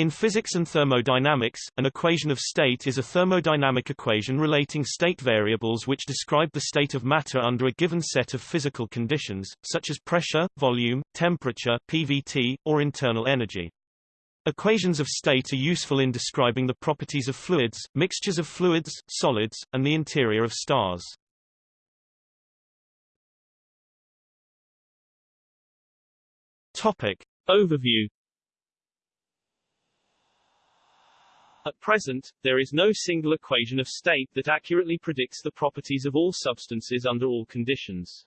In physics and thermodynamics, an equation of state is a thermodynamic equation relating state variables which describe the state of matter under a given set of physical conditions, such as pressure, volume, temperature PVT, or internal energy. Equations of state are useful in describing the properties of fluids, mixtures of fluids, solids, and the interior of stars. Topic. Overview At present, there is no single equation of state that accurately predicts the properties of all substances under all conditions.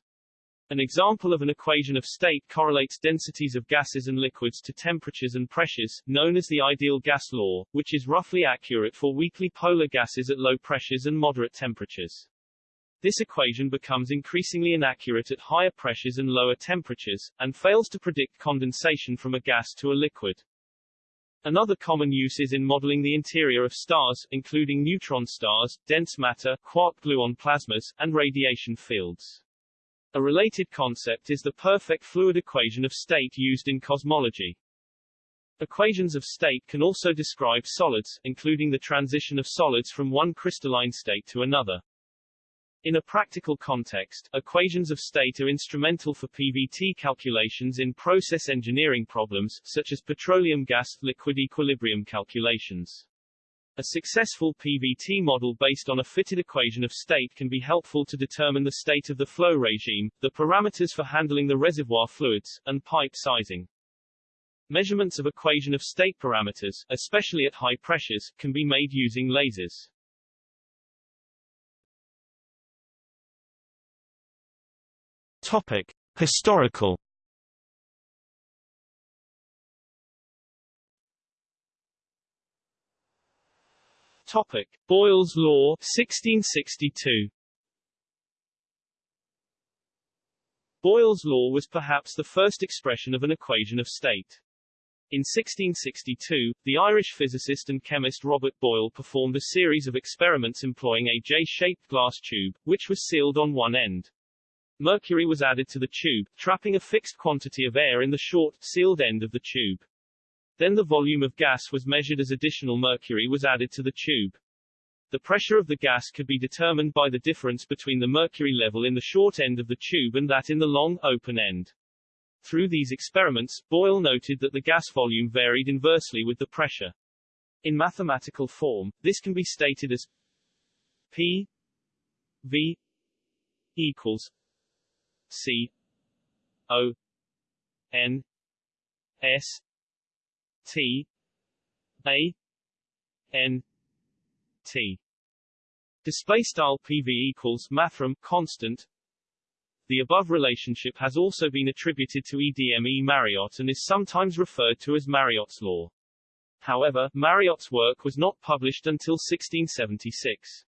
An example of an equation of state correlates densities of gases and liquids to temperatures and pressures, known as the ideal gas law, which is roughly accurate for weakly polar gases at low pressures and moderate temperatures. This equation becomes increasingly inaccurate at higher pressures and lower temperatures, and fails to predict condensation from a gas to a liquid. Another common use is in modeling the interior of stars, including neutron stars, dense matter, quark-gluon plasmas, and radiation fields. A related concept is the perfect fluid equation of state used in cosmology. Equations of state can also describe solids, including the transition of solids from one crystalline state to another. In a practical context, equations of state are instrumental for PVT calculations in process engineering problems, such as petroleum gas-liquid equilibrium calculations. A successful PVT model based on a fitted equation of state can be helpful to determine the state of the flow regime, the parameters for handling the reservoir fluids, and pipe sizing. Measurements of equation of state parameters, especially at high pressures, can be made using lasers. Topic: Historical. Topic: Boyle's Law, 1662. Boyle's law was perhaps the first expression of an equation of state. In 1662, the Irish physicist and chemist Robert Boyle performed a series of experiments employing a J-shaped glass tube, which was sealed on one end. Mercury was added to the tube, trapping a fixed quantity of air in the short, sealed end of the tube. Then the volume of gas was measured as additional mercury was added to the tube. The pressure of the gas could be determined by the difference between the mercury level in the short end of the tube and that in the long, open end. Through these experiments, Boyle noted that the gas volume varied inversely with the pressure. In mathematical form, this can be stated as P V equals C O N S T A N T Display style PV equals mathrm constant. The above relationship has also been attributed to EDME Mariotte and is sometimes referred to as Mariotte's law. However, Mariotte's work was not published until 1676.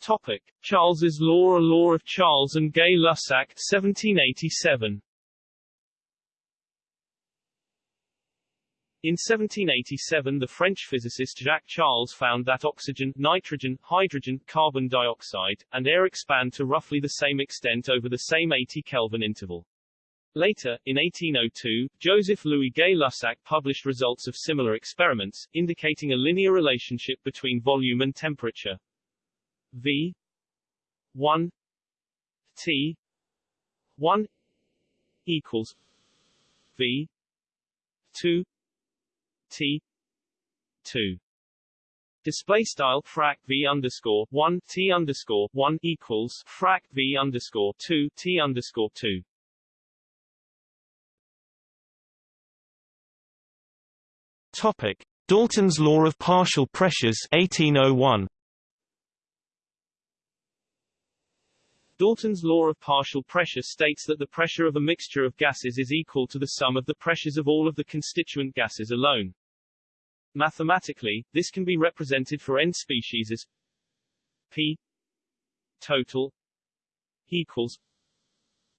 Topic: Charles's Law A Law of Charles and Gay-Lussac 1787. In 1787 the French physicist Jacques Charles found that oxygen, nitrogen, hydrogen, carbon dioxide, and air expand to roughly the same extent over the same 80 Kelvin interval. Later, in 1802, Joseph Louis Gay-Lussac published results of similar experiments, indicating a linear relationship between volume and temperature. V one T one equals V two T two Display style frac v underscore one t underscore one equals frac v underscore two t underscore two. Topic: Dalton's law of partial pressures 1801. Dalton's law of partial pressure states that the pressure of a mixture of gases is equal to the sum of the pressures of all of the constituent gases alone. Mathematically, this can be represented for n species as P total equals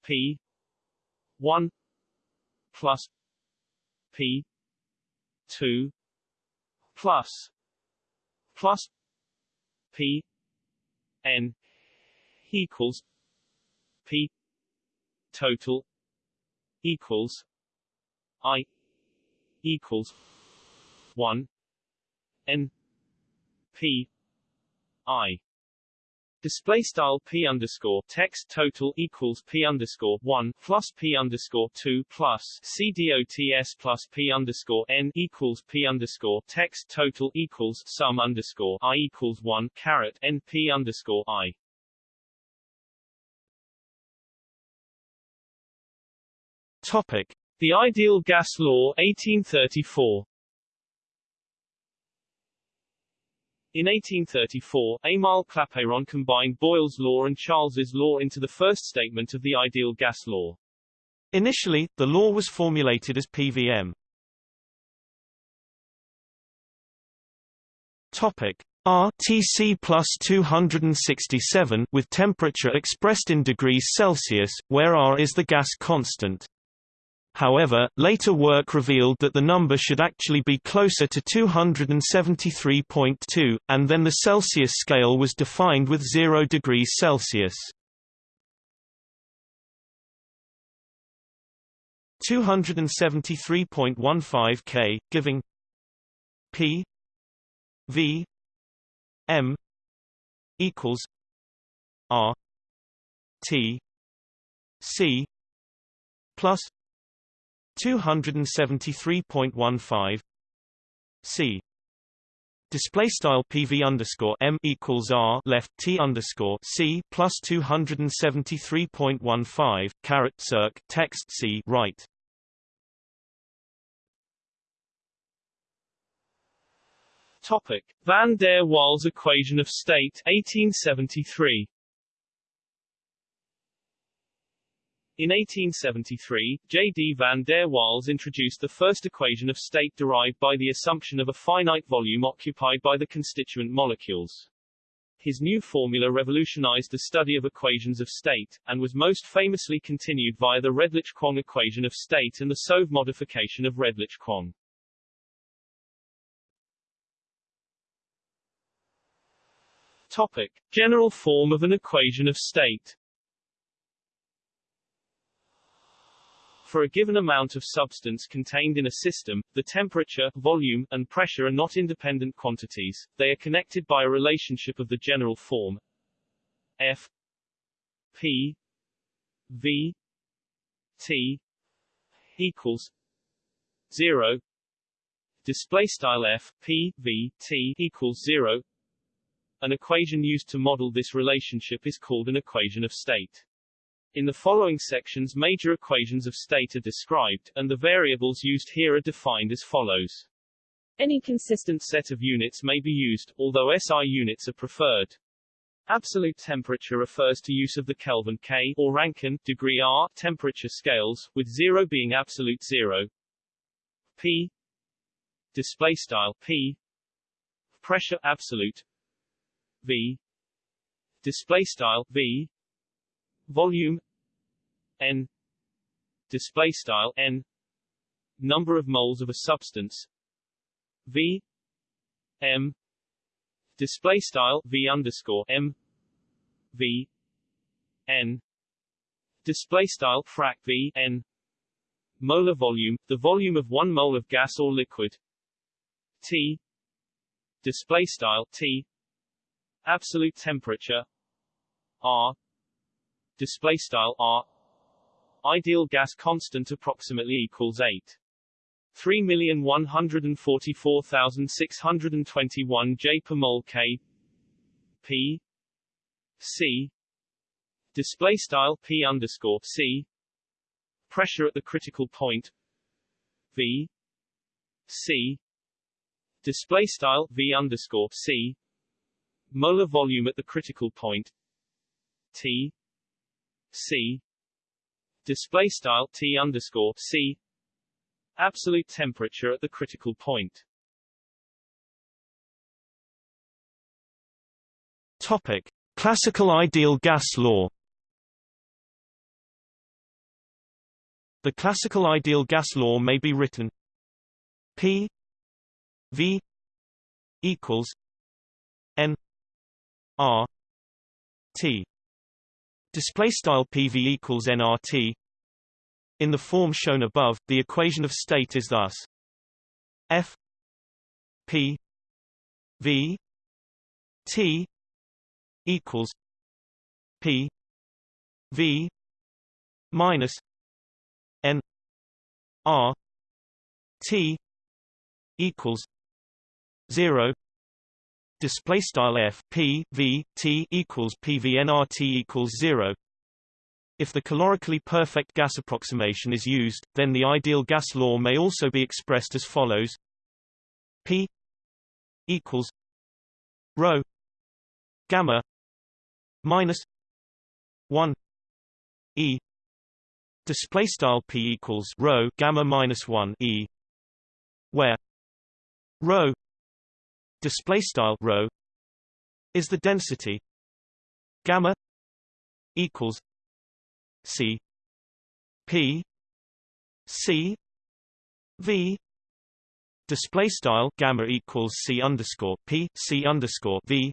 P 1 plus P 2 plus plus P n equals P total equals I equals one N P I Display style p underscore text total equals p underscore one plus p underscore two plus c dots plus p underscore n equals p underscore text total equals sum underscore i equals one caret n p underscore i. Topic: The ideal gas law, 1834. In 1834, Émile Clapeyron combined Boyle's law and Charles's law into the first statement of the ideal gas law. Initially, the law was formulated as PVM. Topic RTC plus 267 with temperature expressed in degrees Celsius, where R is the gas constant. However, later work revealed that the number should actually be closer to 273.2, and then the Celsius scale was defined with 0 degrees Celsius. 273.15 K, giving P V M equals R T C plus 273.15 C. Display style PV underscore M equals R left T underscore C plus 273.15 caret circ text C right. Topic. Van der Waals equation of state 1873 In 1873, J. D. van der Waals introduced the first equation of state derived by the assumption of a finite volume occupied by the constituent molecules. His new formula revolutionized the study of equations of state, and was most famously continued via the Redlich-Kwong equation of state and the Soave modification of Redlich-Kwong. Topic. General form of an equation of state For a given amount of substance contained in a system, the temperature, volume, and pressure are not independent quantities, they are connected by a relationship of the general form. F P V T equals 0 display style F P V T equals 0 an equation used to model this relationship is called an equation of state in the following sections major equations of state are described, and the variables used here are defined as follows. Any consistent set of units may be used, although SI units are preferred. Absolute temperature refers to use of the Kelvin K or Rankine degree R temperature scales, with 0 being absolute 0. P display style P pressure absolute V display style V volume n display style n number of moles of a substance v m display style v underscore m v n display style frac v n molar volume the volume of one mole of gas or liquid t display style t absolute temperature r display style r ideal gas constant approximately equals 8 3,144,621 J per mole K P C. Display style P underscore C. Pressure at the critical point V C. Display style V underscore C. Molar volume at the critical point T C display style T underscore C absolute temperature at the critical point. Topic: Classical ideal gas law. The classical ideal gas law may be written P V equals N R T display style PV equals nRT In the form shown above, the equation of state is thus. F P V T equals P V minus N R T equals zero display style f p v t equals pvnrt equals zero. If the calorically perfect gas approximation is used, then the ideal gas law may also be expressed as follows: p equals rho gamma minus one e display style p equals rho gamma minus one e where rho display style rho is the density gamma equals c p c v display style gamma equals c underscore p c underscore v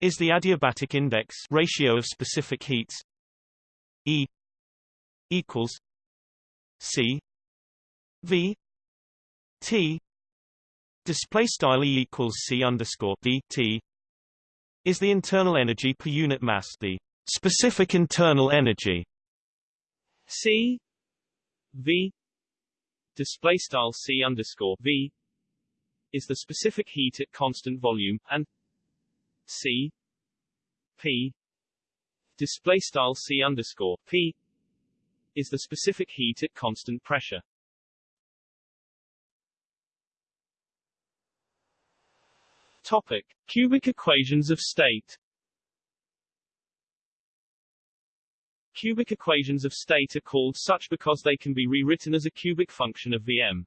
is the adiabatic index ratio of specific heats e equals c v T display style E equals C underscore V T is the internal energy per unit mass the specific internal energy C V display style C underscore V is the specific heat at constant volume and C P display style C underscore P is the specific heat at constant pressure. Topic: Cubic equations of state. Cubic equations of state are called such because they can be rewritten as a cubic function of Vm.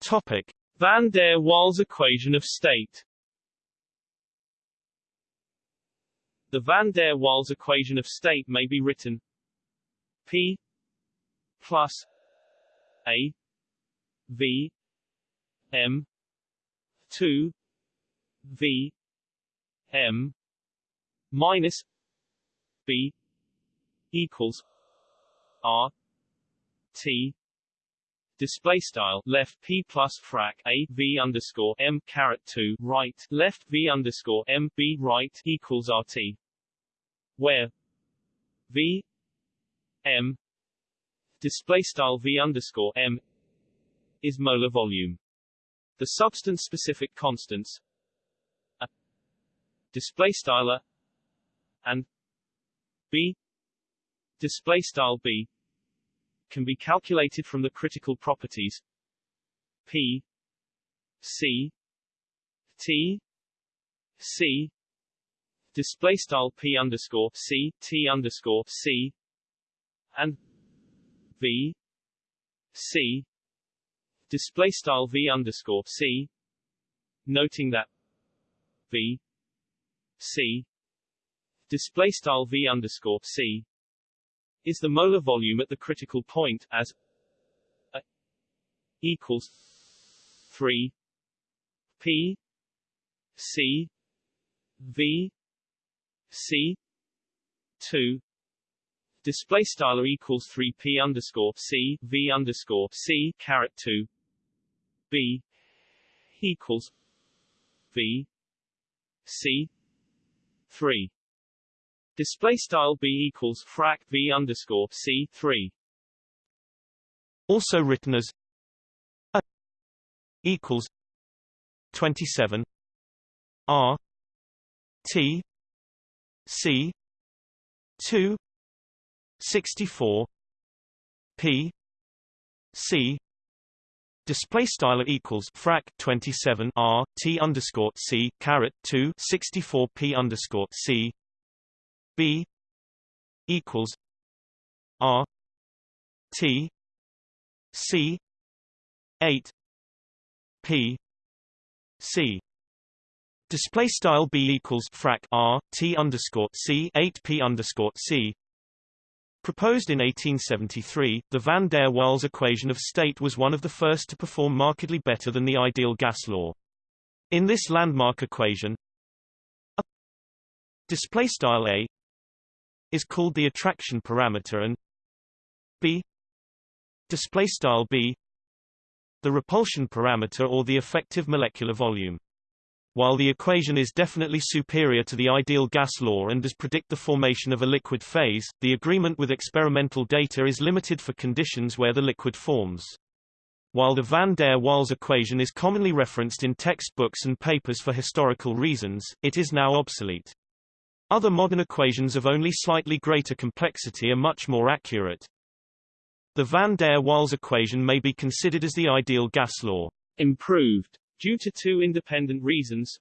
Topic: Van der Waals equation of state. The Van der Waals equation of state may be written P plus A V M two V M minus B equals R T display style left p plus frac a v underscore m caret 2 right left v underscore m b right equals rt where v m display style v underscore m is molar volume. The substance-specific constants a display style and b. Display style b can be calculated from the critical properties p c t c. Display style p underscore c t underscore c and v c display style v underscore c. Noting that v c display style v underscore c is the molar volume at the critical point as a equals 3 p c v c 2 display style equals 3 p underscore c v underscore c caret 2 B equals V C three. Display style B equals frac V underscore C three. Also written as A equals twenty seven R T C two sixty four P C Display style equals frac 27 r t underscore c caret 2 64 p underscore c. B equals r t c 8 p c. Display style b equals frac r t underscore c 8 p underscore c Proposed in 1873, the van der Waals equation of state was one of the first to perform markedly better than the ideal gas law. In this landmark equation, a display style a is called the attraction parameter and b display style b the repulsion parameter or the effective molecular volume. While the equation is definitely superior to the ideal gas law and does predict the formation of a liquid phase, the agreement with experimental data is limited for conditions where the liquid forms. While the van der Waals equation is commonly referenced in textbooks and papers for historical reasons, it is now obsolete. Other modern equations of only slightly greater complexity are much more accurate. The van der Waals equation may be considered as the ideal gas law. Improved. Due to two independent reasons,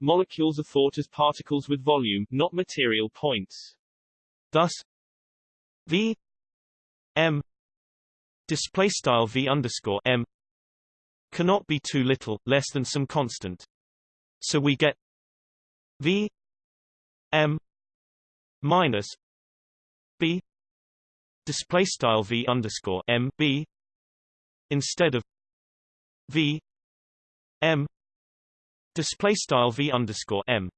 molecules are thought as particles with volume, not material points. Thus, V M display style v underscore m cannot be too little, less than some constant. So we get v m minus b display style v underscore m b instead of v m display style v underscore m.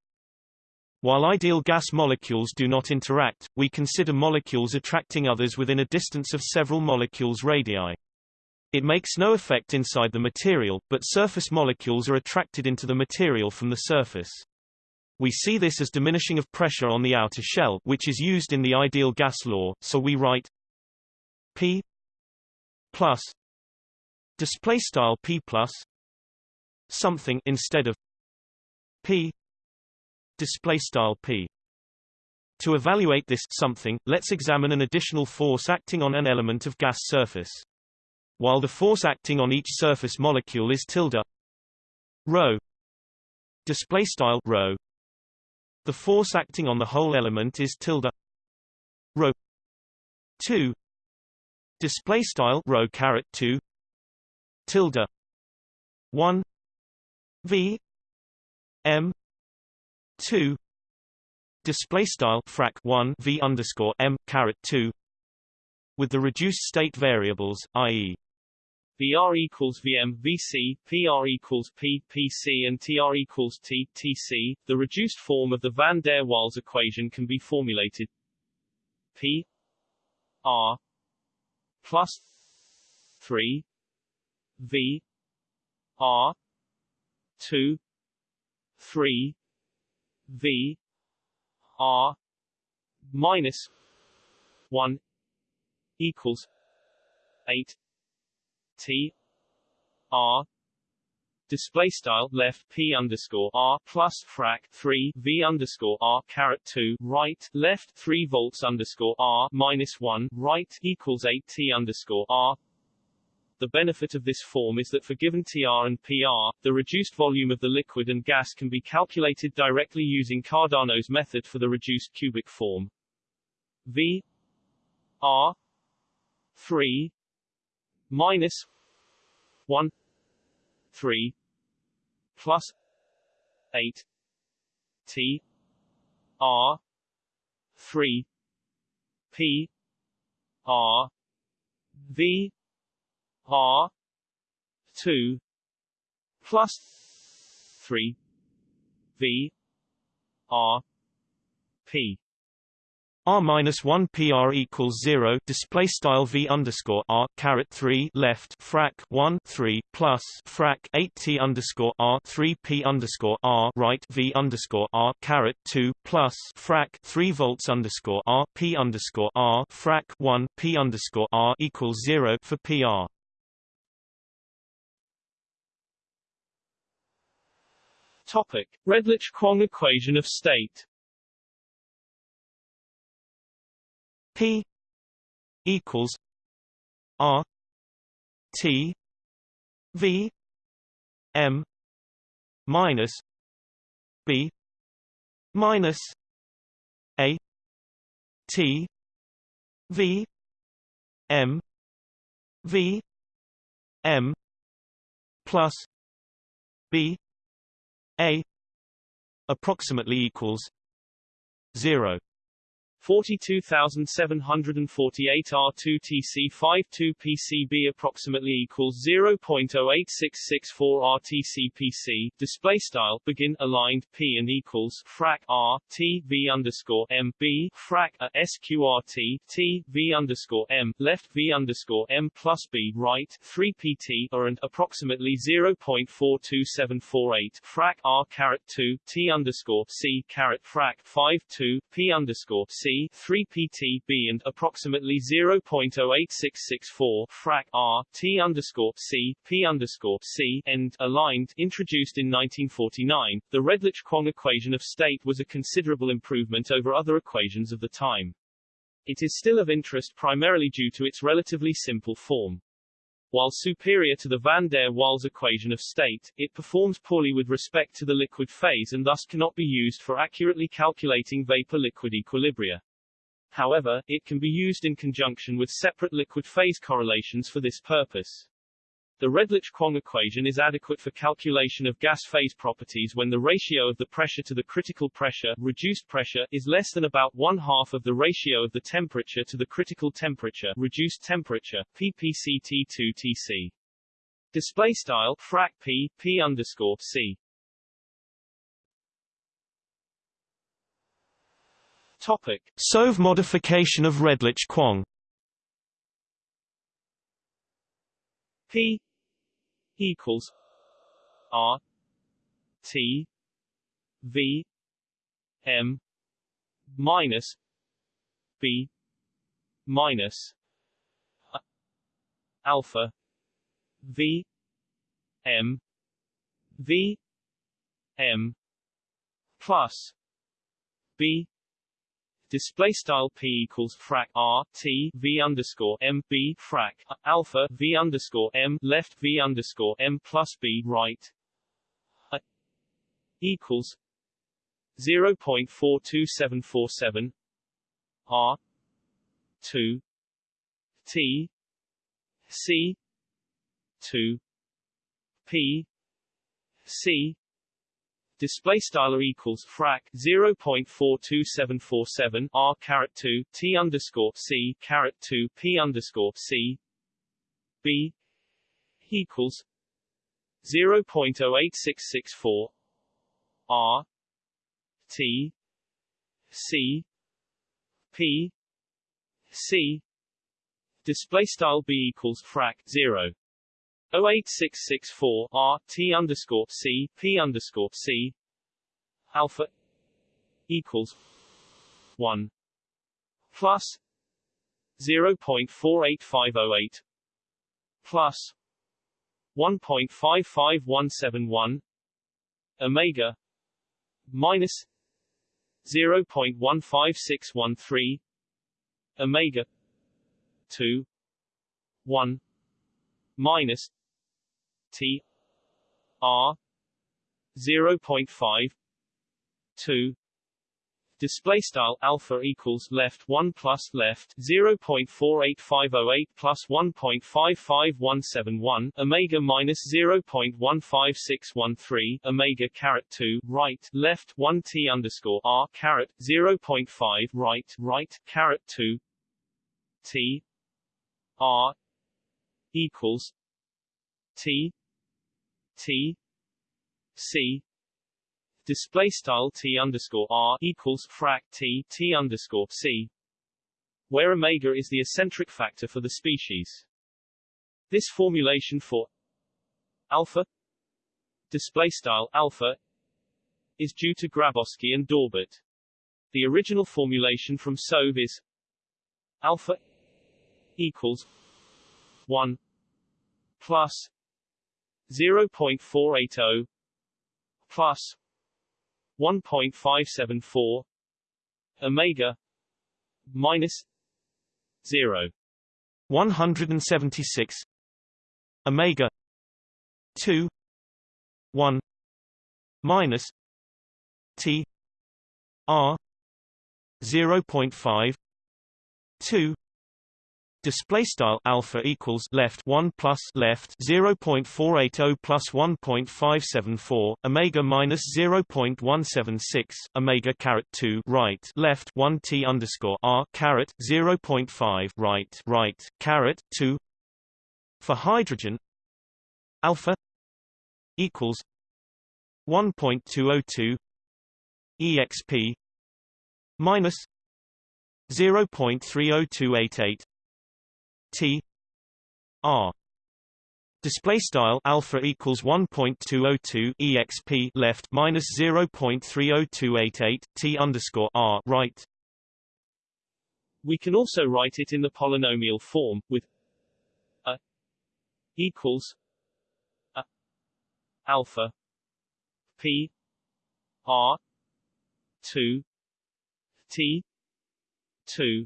While ideal gas molecules do not interact, we consider molecules attracting others within a distance of several molecules radii. It makes no effect inside the material, but surface molecules are attracted into the material from the surface. We see this as diminishing of pressure on the outer shell, which is used in the ideal gas law, so we write P plus display style P plus something instead of P display style p. To evaluate this something, let's examine an additional force acting on an element of gas surface. While the force acting on each surface molecule is tilde rho display style rho the force acting on the whole element is tilde rho 2 display style rho caret 2 tilde 1 v m 2 display style frac 1 v underscore m caret 2 with the reduced state variables i.e. VR equals VM VC, PR equals P PC and TR equals T TC. The reduced form of the van der Waals equation can be formulated P R plus 3 V R 2 3 V R minus one equals eight T R display style left p underscore r plus frac 3 v underscore r caret 2 right left 3 volts underscore r minus 1 right equals 8 t underscore r the benefit of this form is that for given TR and PR, the reduced volume of the liquid and gas can be calculated directly using Cardano's method for the reduced cubic form. V R 3 minus 1 3 plus 8 T R 3 P R V R two plus three V R P R minus one PR equals zero display style V underscore R caret three left frac one three plus frac eight T underscore R three P underscore R right V underscore R caret two plus frac three volts underscore R P underscore R frac one P underscore R equals zero for PR. Topic: Redlich-Kwong equation of state. P equals R T V M minus B minus A T V M V M plus B a approximately equals 0 42748 R2TC52 PCB approximately equals 0.08664 RTCPC display style begin aligned P and equals frac R T V underscore M B frac A SQRT T V underscore M left V underscore M plus B right 3 PT or and approximately 0.42748 frac R caret 2 T underscore C caret frac 5 2 P underscore C 3 PTB and approximately 0.08664 frac R T underscore C P underscore C end aligned introduced in 1949, the Redlich-Kwong equation of state was a considerable improvement over other equations of the time. It is still of interest primarily due to its relatively simple form. While superior to the van der Waals equation of state, it performs poorly with respect to the liquid phase and thus cannot be used for accurately calculating vapor-liquid equilibria. However, it can be used in conjunction with separate liquid phase correlations for this purpose. The Redlich-Kwong equation is adequate for calculation of gas phase properties when the ratio of the pressure to the critical pressure reduced pressure is less than about one half of the ratio of the temperature to the critical temperature reduced temperature ppct2tc. Display style frac p p underscore c. Topic: Soave modification of Redlich-Kwong. P equals R T V M minus B minus alpha V M V M plus B display style p equals frac r t v underscore m b frac alpha v underscore m left v underscore m plus b right. Equals zero point four two seven four seven r two t c two p c display style equals frac 0.42747 r caret 2 t underscore c caret 2 p underscore c. B equals 0.08664 r t c p c. Display style b equals frac 0 08664 R T underscore C P underscore C. Alpha equals one plus zero point four eight five oh eight plus one point five five one seven one Omega minus zero point one five six one three Omega two one minus T R zero point five two. Display style alpha equals left 1 plus left 0.48508 plus 1.55171 omega minus 0.15613 omega caret 2 right left 1 t underscore r caret 0.5 right right caret 2 t r equals T T C display style T underscore R equals frac T T underscore C where omega is the acentric factor for the species. This formulation for alpha display style alpha is due to Graboski and Daubert. The original formulation from Soave is alpha equals 1 plus 0.480 plus 1.574 omega minus 0 176 omega 2 1 minus t r 0.5 2 display style alpha equals left 1 plus left 0.480 plus 1.574 omega minus 0.176 omega caret 2 right left 1 t underscore r caret 0.5 right right caret 2 for hydrogen alpha equals 1.202 exp minus 0.30288 t r display style alpha equals 1.202 exp left minus 0.30288 t underscore r right. We can also write it in the polynomial form with a equals a alpha p r 2 t 2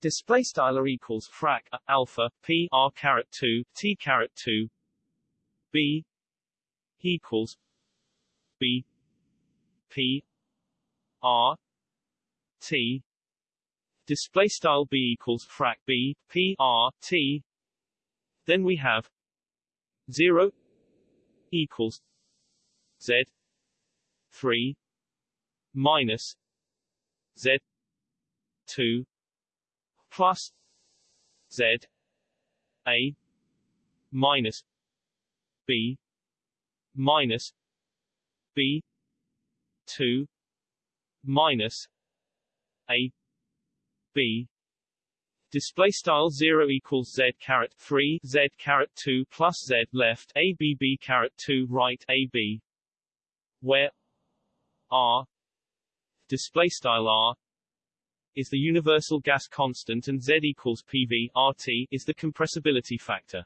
display style equals frac a, alpha p r caret 2 t caret 2 b equals b p r t. Display style b equals frac b p r t. Then we have 0 equals z 3 minus z 2 plus z a minus b minus b 2 minus a b. Display style 0 equals z caret 3 z caret 2 plus z left a b b caret 2 right a b. Where r display style r is the universal gas constant and Z equals PV RT is the compressibility factor.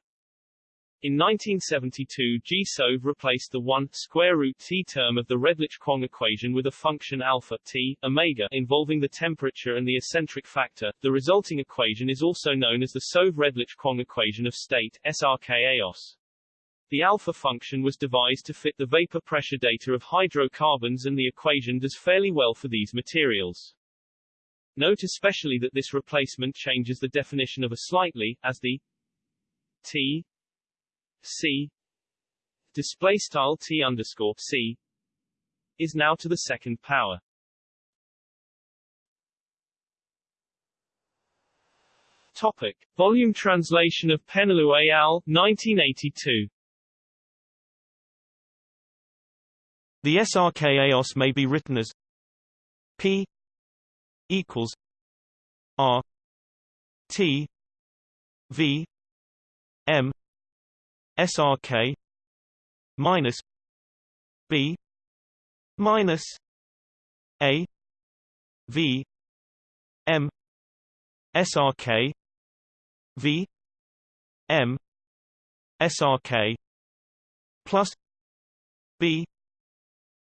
In 1972 G-Soave replaced the 1 square root t term of the Redlich-Kwong equation with a function alpha t omega involving the temperature and the acentric factor. The resulting equation is also known as the Soave-Redlich-Kwong equation of state SRK-EOS. The alpha function was devised to fit the vapor pressure data of hydrocarbons and the equation does fairly well for these materials. Note especially that this replacement changes the definition of a slightly, as the T C display style T underscore C is now to the second power. Topic. Volume translation of Péneloux et al. 1982 The SRK-EOS may be written as P equals R T V M minus B minus A V M SRK V M SRK plus B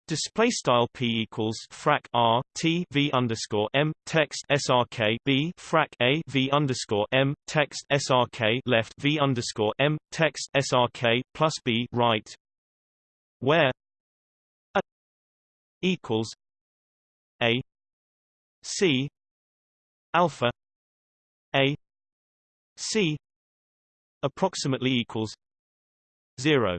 Display style p equals frac r t v underscore m text srk b frac a v underscore m text srk left v underscore m text srk plus b right, where a equals a c alpha a c approximately equals zero.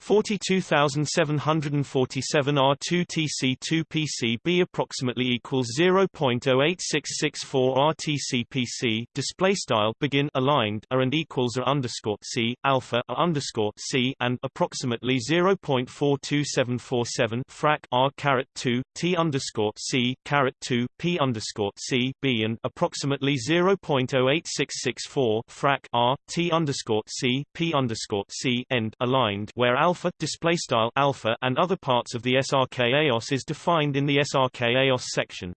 42747 R2 TC2 PCB approximately equals 0.08664 RTC PC display style begin aligned are and equals are underscore C alpha are underscore C and approximately 0.42747 frac R caret 2 T underscore C caret 2 P underscore C B and approximately 0.08664 frac R T underscore C P underscore C end aligned where alpha alpha display style alpha and other parts of the SRK-EOS is defined in the SRK-EOS section.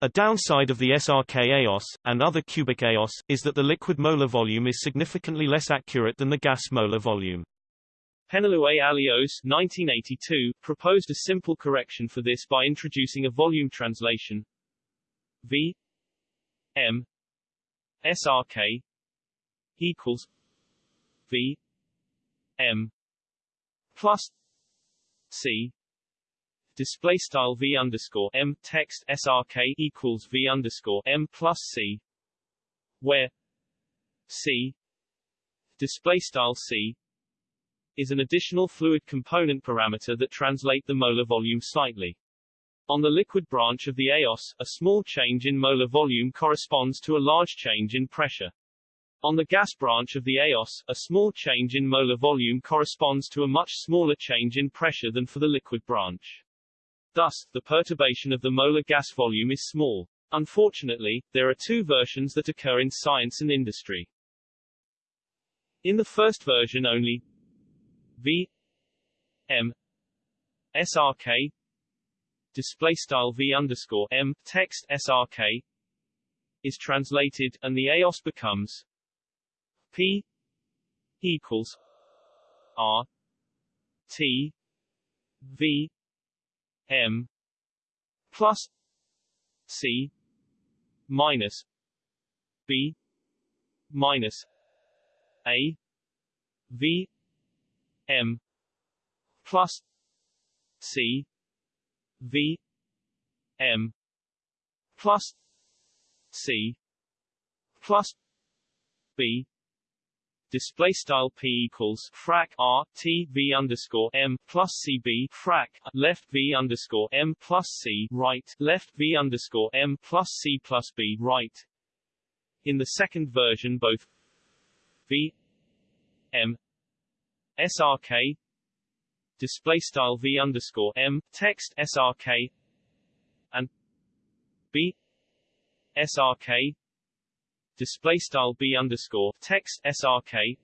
A downside of the SRK-EOS, and other cubic EOS, is that the liquid molar volume is significantly less accurate than the gas molar volume. Péneloux et al. 1982, proposed a simple correction for this by introducing a volume translation V M SRK equals V M plus C display style V underscore M text SRK equals V underscore M plus C where C display style C is an additional fluid component parameter that translate the molar volume slightly. On the liquid branch of the EOS, a small change in molar volume corresponds to a large change in pressure. On the gas branch of the EOS, a small change in molar volume corresponds to a much smaller change in pressure than for the liquid branch. Thus, the perturbation of the molar gas volume is small. Unfortunately, there are two versions that occur in science and industry. In the first version only V M SRK display style V underscore M text SRK is translated and the EOS becomes P equals R T V M plus C minus B minus A V M plus C V M plus C plus B display style p equals frac r t v underscore m plus cb frac left v underscore m plus c right left v underscore m plus c plus b right. In the second version, both v m srk display style v underscore m text srk and b srk display style b underscore text srk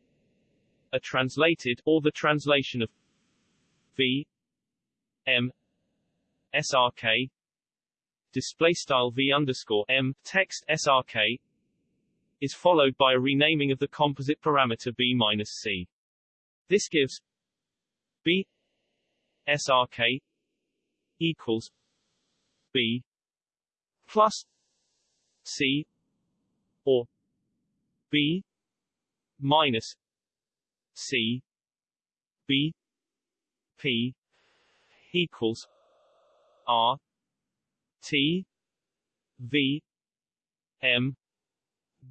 are translated or the translation of v m srk display style v underscore m text srk is followed by a renaming of the composite parameter b minus c. This gives b srk equals b plus c or b minus c b p equals r t v m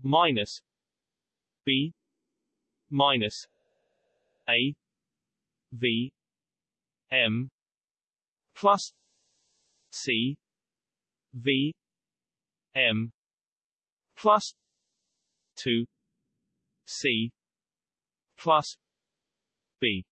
minus b minus a v m plus c v m plus 2 c plus b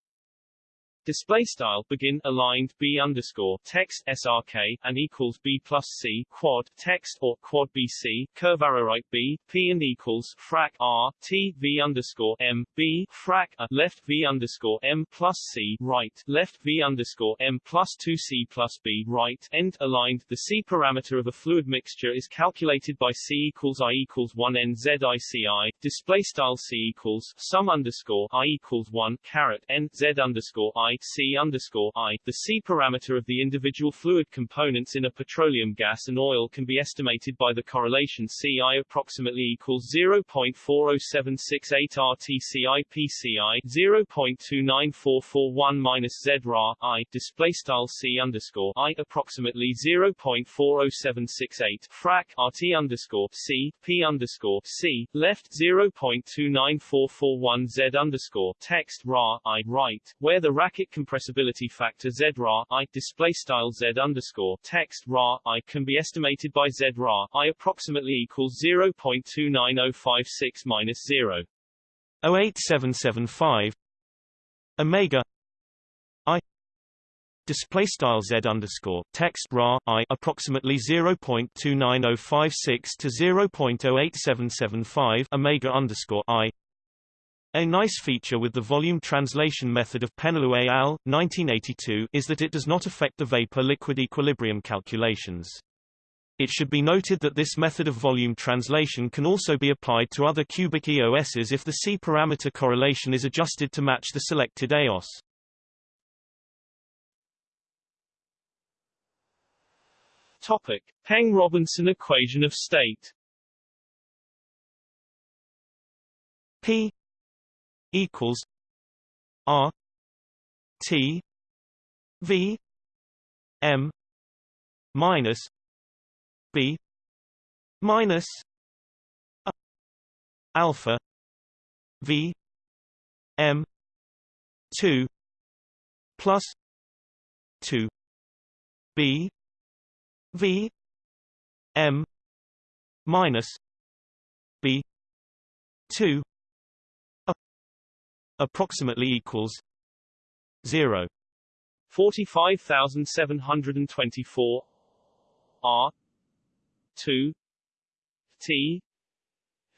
Display style begin aligned b underscore text srk and equals b plus c quad text or quad bc curve arrow right b p and equals frac r t v underscore m b frac a left v underscore m plus c right left v underscore m plus two c plus b right end aligned. The c parameter of a fluid mixture is calculated by c equals i equals one n z i c i. Display style c equals sum underscore i equals one caret n z underscore i C underscore I. The C parameter of the individual fluid components in a petroleum gas and oil can be estimated by the correlation CI approximately equals 0.40768 RTCI PCI 0.29441 minus Z ra I. Display style C underscore I approximately 0.40768 frac RT underscore C P underscore C. Left 0.29441 Z underscore. Text ra I right where the Rackett compressibility factor Z ra I display style Z underscore text ra I can be estimated by Z ra I approximately equals 0.29056 minus 0. 08775 Omega I display style Z underscore text ra I approximately 0.29056 to 0.08775 Omega underscore I a nice feature with the volume translation method of Péneloux et al. 1982 is that it does not affect the vapor-liquid equilibrium calculations. It should be noted that this method of volume translation can also be applied to other cubic EOSs if the C-parameter correlation is adjusted to match the selected EOS. Topic: Peng-Robinson equation of state. P equals R T V M minus B minus alpha V M two plus two B V M minus B two approximately equals zero. Forty-five thousand seven hundred and twenty-four. R. two. T.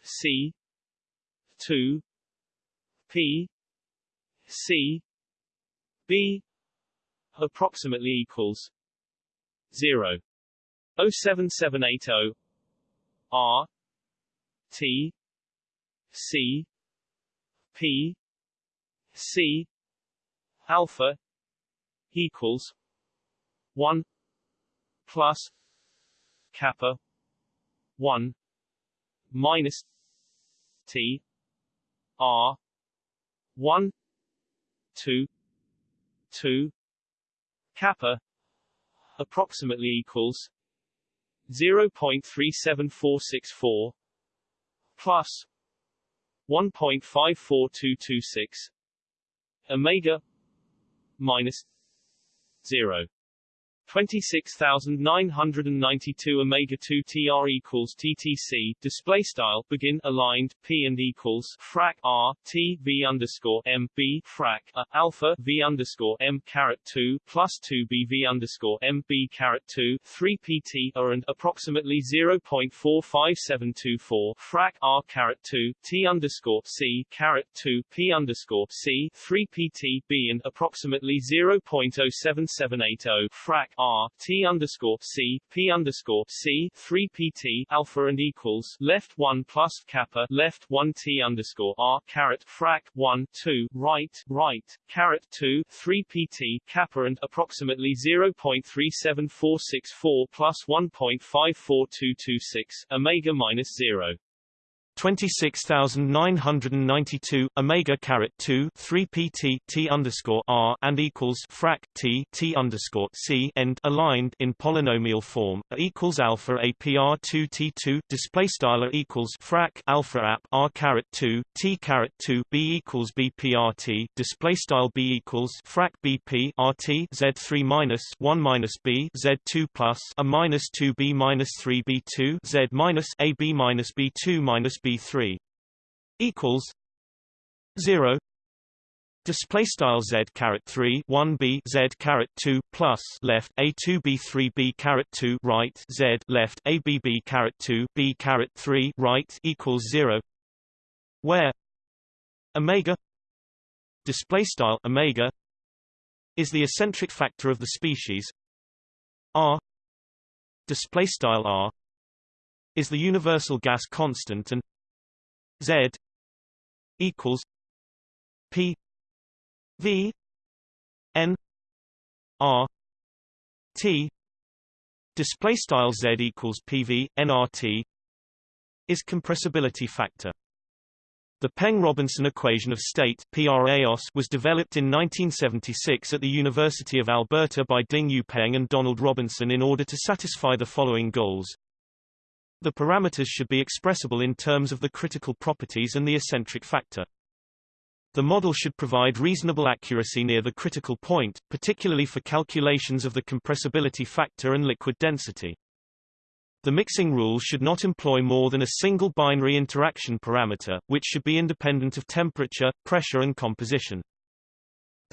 C. two. P. C. B. approximately equals zero. 07780 R. T. C. P C alpha equals one plus kappa one minus T R one two two kappa approximately equals 0.37464 plus 1.54226 omega minus 0 26992 omega 2 tr equals ttc display style begin aligned p and equals frac r t v underscore m b frac a, alpha v underscore m caret 2 plus 2 b v underscore m b caret 2 3 pt are and approximately 0.45724 frac r caret 2 t underscore c caret 2 p underscore c 3 pt b and approximately 0.07780 frac R T underscore C P underscore C three PT alpha and equals left one plus kappa left one T underscore R caret frac one two right right caret two three PT kappa and approximately zero point three seven four six four plus one point five four two two six omega minus zero 26992 omega caret 2 3 pt t underscore r and equals frac t t underscore c end aligned in polynomial form a equals alpha a pr 2 t 2 display style equals frac alpha app r caret 2 t caret 2 b equals b prt display style b equals frac bp rt z 3 minus 1 minus b z 2 plus a minus 2 b minus 3 b 2 z minus a b minus b 2 minus B3 equals 0 display style z caret 3 1 b z caret 2 plus left a 2 b 3 b caret 2 right z left a b b caret 2 b caret 3 right equals 0 where omega display style omega is the acentric factor of the species. R display style r is the universal gas constant and Z equals P V N R T display style Z equals PV nRT is compressibility factor the Peng-Robinson equation of state PRAOS was developed in 1976 at the University of Alberta by Ding-Yu Peng and Donald Robinson in order to satisfy the following goals. The parameters should be expressible in terms of the critical properties and the acentric factor. The model should provide reasonable accuracy near the critical point, particularly for calculations of the compressibility factor and liquid density. The mixing rule should not employ more than a single binary interaction parameter, which should be independent of temperature, pressure and composition.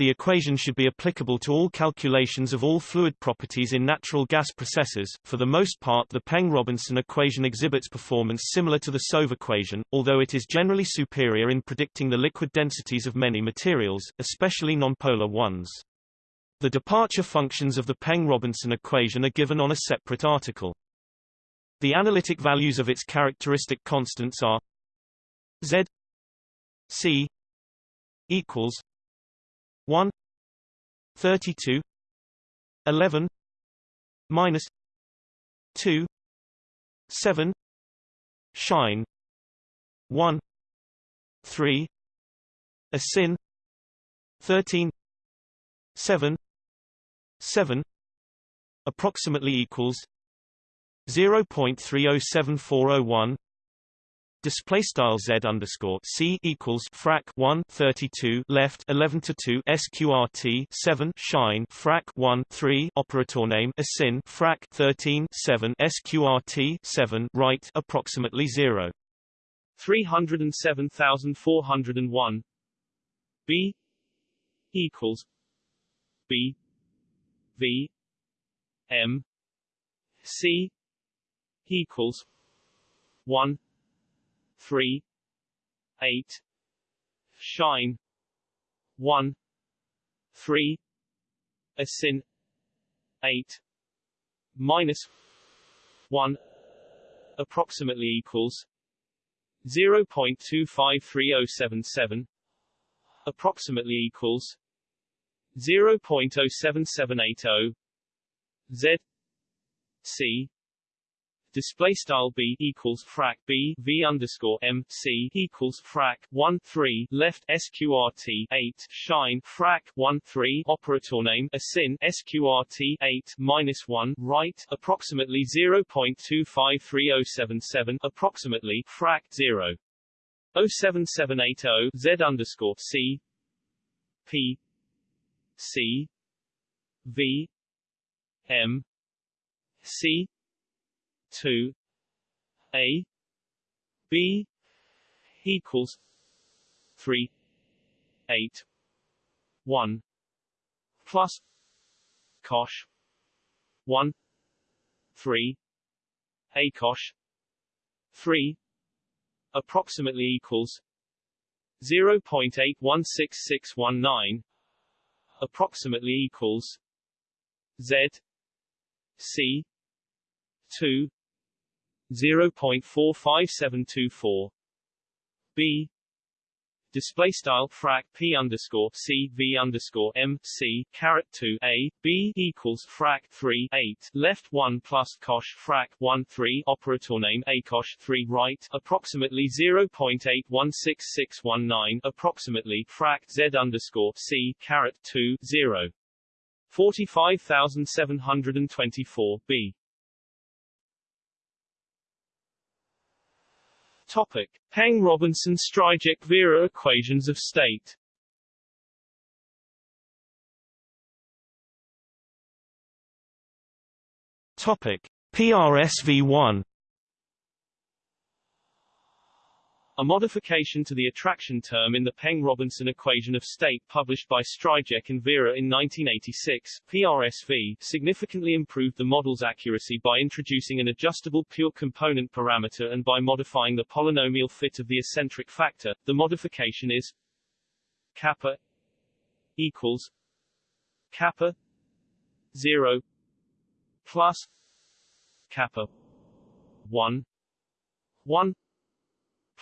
The equation should be applicable to all calculations of all fluid properties in natural gas processes. For the most part, the Peng-Robinson equation exhibits performance similar to the Soave equation, although it is generally superior in predicting the liquid densities of many materials, especially nonpolar ones. The departure functions of the Peng-Robinson equation are given on a separate article. The analytic values of its characteristic constants are Z C equals 1 32 11 minus 2 7 shine 1 3 asin 13 7 7 approximately equals 0.307401 display style z underscore c equals frac 1 32 left 11 to 2 sqrt 7 shine frac 1 3 operator name asyn frac 13 7 sqrt 7 right approximately 0 307401 b equals b v m c equals 1 3 8 shine 1 3 asyn 8 minus 1 approximately equals 0.253077 approximately equals 0.07780 Z C display style b equals frac b v underscore m c equals frac 1 3 left sqrt 8 shine frac 1 3 operator name asyn sqrt 8 minus 1 right approximately 0.253077 approximately frac 0 07780 z underscore c p c v m c 2 a b equals 3 8 1 plus cosh 1 3 a cosh 3 approximately equals 0.816619 approximately equals z c 2 0.45724 b. Display style frac p underscore c v underscore m c caret 2 a. B equals frac 3 8 left 1 plus cosh frac 1 3 operator name a cosh 3 right. Approximately 0.816619 approximately frac z underscore c caret 2 0 45724 b Topic: Peng-Robinson-Stryjek-Vera equations of state. Topic: PRSV1 A modification to the attraction term in the Peng-Robinson equation of state published by Stryjek and Vera in 1986, PRSV, significantly improved the model's accuracy by introducing an adjustable pure component parameter and by modifying the polynomial fit of the acentric factor. The modification is kappa equals kappa 0 plus kappa 1 1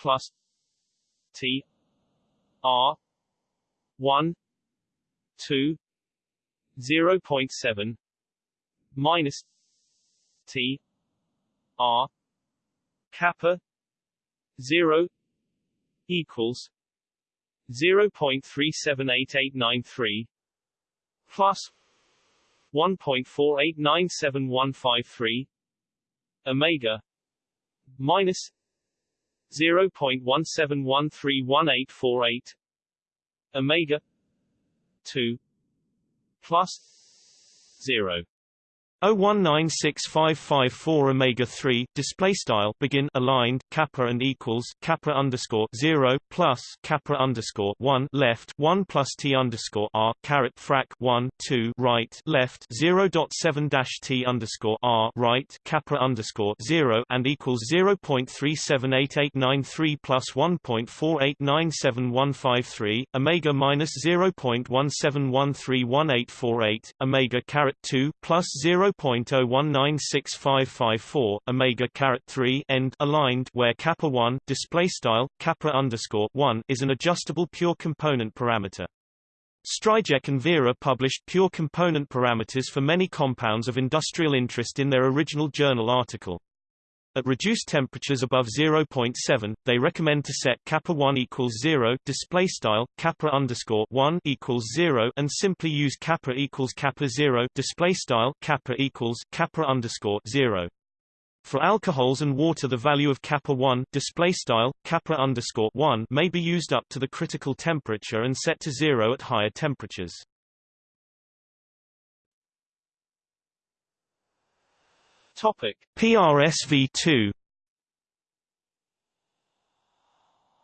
plus T R one two zero point seven minus T R kappa zero equals zero point three seven eight eight nine three plus one point four eight nine seven one five three Omega minus 0.17131848 omega 2 plus 0 0196554 omega 3 display style begin aligned kappa and equals kappa underscore 0 plus kappa underscore 1 left 1 plus t underscore r caret frac 1 2 right left 0.7 dash t underscore r right kappa underscore 0 and equals 0.378893 plus 1.4897153 omega minus 0.17131848 omega caret 2 plus 0 0.0196554 omega caret 3 end aligned where kappa 1 display style kappa underscore 1 is an adjustable pure component parameter. Stryjek and Vera published pure component parameters for many compounds of industrial interest in their original journal article. At reduced temperatures above 0.7, they recommend to set kappa 1 equals 0 display style kappa underscore 1 equals 0 and simply use kappa equals kappa 0 display style kappa equals kappa underscore 0. For alcohols and water the value of kappa 1 display style kappa underscore 1 may be used up to the critical temperature and set to zero at higher temperatures. Topic. PRSV2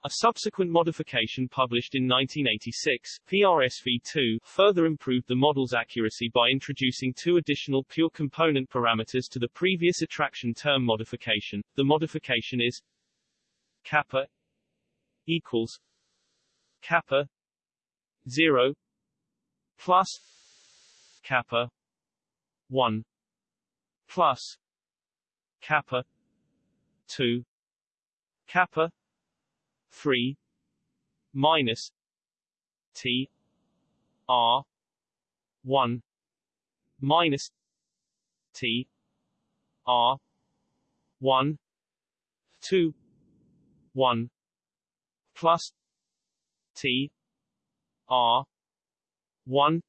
A subsequent modification published in 1986, PRSV2, further improved the model's accuracy by introducing two additional pure component parameters to the previous attraction term modification. The modification is kappa equals kappa 0 plus kappa 1 plus kappa 2 kappa 3 minus T R 1 minus T R 1 2 1 plus T R 1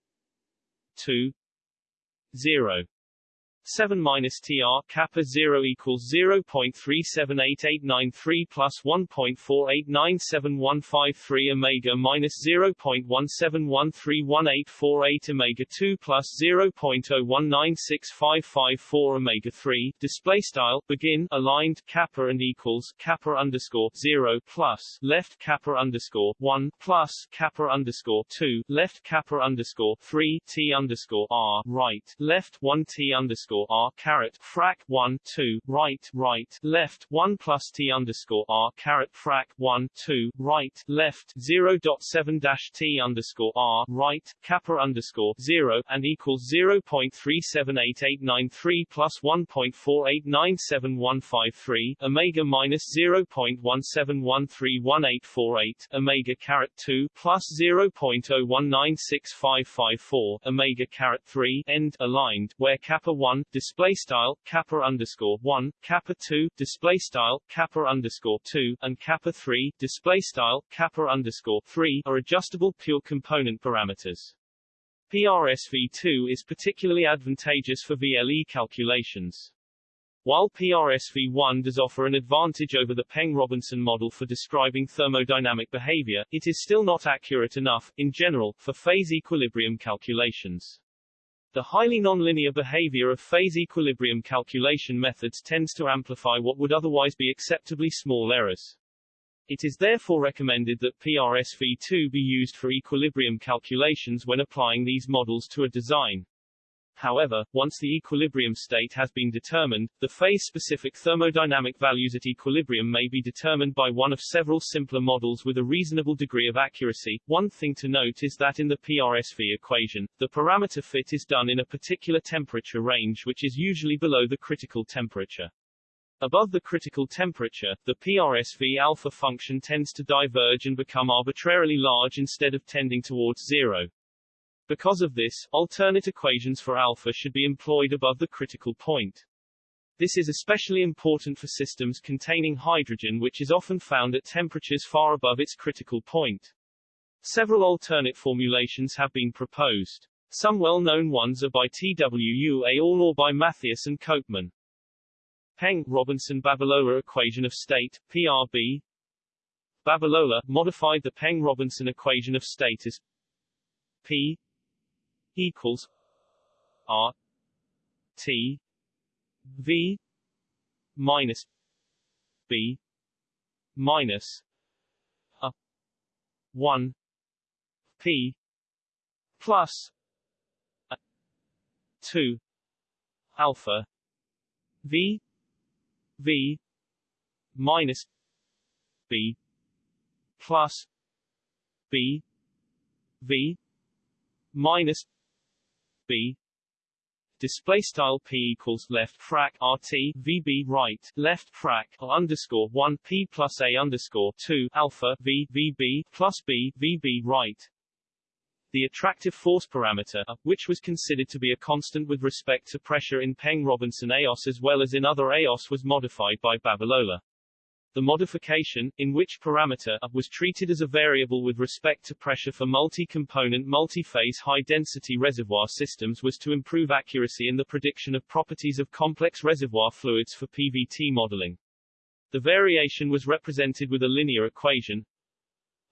2 0 7 minus TR kappa 0 equals 0.378893 plus 1.48971153 omega minus 0.17131848 omega 2 plus 0.0196554 omega 3 display style begin aligned kappa and equals kappa underscore 0 plus left kappa underscore 1 plus kappa underscore 2 left kappa underscore 3 T underscore R right left 1 T underscore underscore r caret frac 1 2 right right left 1 plus t underscore r caret frac 1 2 right left 0.7 dash t underscore r right kappa underscore 0 and equals 0.378893 plus 1.4897153 omega minus 0.17131848 omega caret 2 plus 0.01965554 omega caret 3 end aligned where kappa 1 display style kappa underscore one, kappa two, display style kappa underscore two, and kappa three, display style kappa underscore three are adjustable pure component parameters. PRSV2 is particularly advantageous for VLE calculations. While PRSV1 does offer an advantage over the Peng-Robinson model for describing thermodynamic behavior, it is still not accurate enough, in general, for phase equilibrium calculations. The highly nonlinear behavior of phase equilibrium calculation methods tends to amplify what would otherwise be acceptably small errors. It is therefore recommended that PRSV2 be used for equilibrium calculations when applying these models to a design. However, once the equilibrium state has been determined, the phase-specific thermodynamic values at equilibrium may be determined by one of several simpler models with a reasonable degree of accuracy. One thing to note is that in the PRSV equation, the parameter fit is done in a particular temperature range which is usually below the critical temperature. Above the critical temperature, the PRSV alpha function tends to diverge and become arbitrarily large instead of tending towards zero. Because of this, alternate equations for alpha should be employed above the critical point. This is especially important for systems containing hydrogen which is often found at temperatures far above its critical point. Several alternate formulations have been proposed. Some well-known ones are by Twu all or by Mathias and Copeman. Peng, Robinson Babalola equation of state, PRB. Babalola modified the Peng-Robinson equation of state as P equals R T V minus B minus a one P plus a two alpha V V minus B plus B V minus b display style p equals left frac rt vb right left frac underscore 1 p plus a underscore 2 alpha v vb plus b vb right the attractive force parameter, uh, which was considered to be a constant with respect to pressure in Peng-Robinson EOS as well as in other EOS was modified by Babalola. The modification, in which parameter a was treated as a variable with respect to pressure for multi-component multi-phase high-density reservoir systems was to improve accuracy in the prediction of properties of complex reservoir fluids for PVT modeling. The variation was represented with a linear equation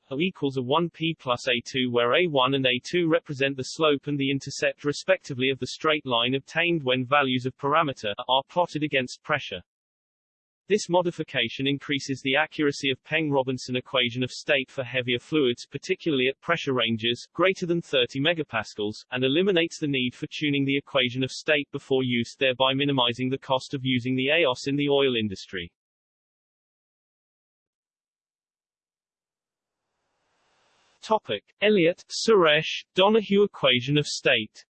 O equals a 1p plus a2 where a1 and a2 represent the slope and the intercept respectively of the straight line obtained when values of parameter a are plotted against pressure. This modification increases the accuracy of Peng-Robinson equation of state for heavier fluids particularly at pressure ranges, greater than 30 megapascals, and eliminates the need for tuning the equation of state before use thereby minimizing the cost of using the EOS in the oil industry. Topic. Elliott, Suresh, Donohue equation of state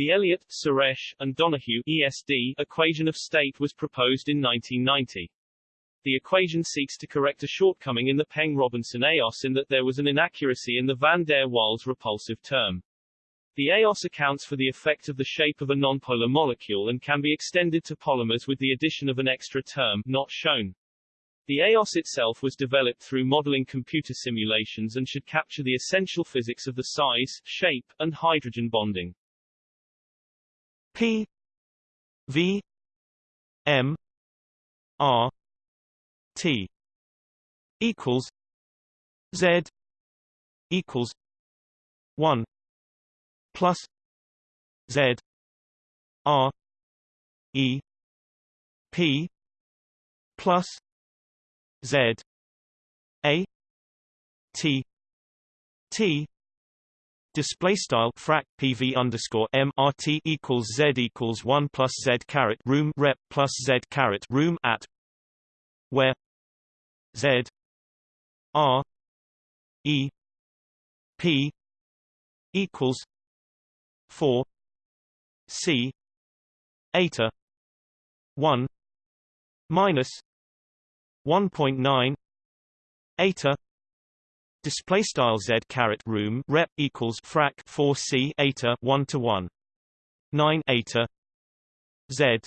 The Elliott, Suresh, and Donohue ESD equation of state was proposed in 1990. The equation seeks to correct a shortcoming in the Peng-Robinson EOS in that there was an inaccuracy in the van der Waals repulsive term. The EOS accounts for the effect of the shape of a nonpolar molecule and can be extended to polymers with the addition of an extra term, not shown. The EOS itself was developed through modeling computer simulations and should capture the essential physics of the size, shape, and hydrogen bonding. P V M R T equals Z equals one plus Z R E P plus Z A T T Display style frac PV underscore M R T equals Z equals one plus Z caret room rep plus Z caret room at where Z R E P equals four C eta one minus one point nine eta Display style z caret room rep equals frac 4 c eta 1 to 1 9 eta z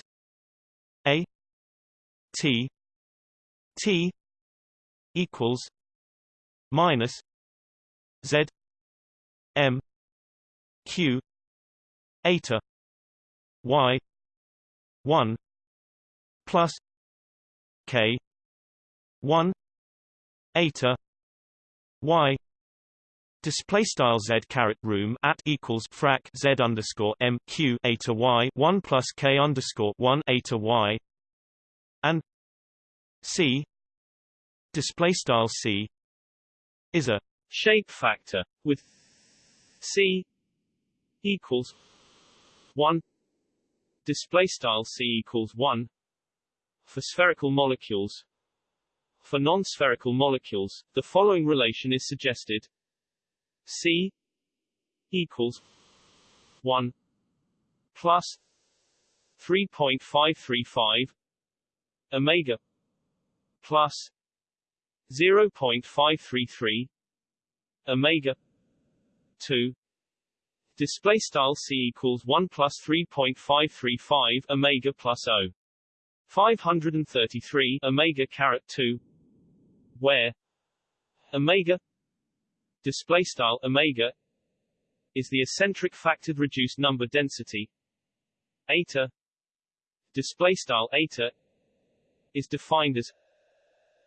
a t t equals minus z m q eta y 1 plus k 1 eta y display style z caret room at equals frac z underscore m q a to y 1 plus k underscore 1 a to y. And c display style c is a shape factor with c equals 1 display style c equals 1 for spherical molecules for non-spherical molecules, the following relation is suggested. C equals 1 plus 3.535 omega plus 0.533 omega 2 display style c equals 1 plus 3.535 omega plus o 533 omega caret 2 where omega display style omega is the acentric factored reduced number density. Eta display style eta is defined as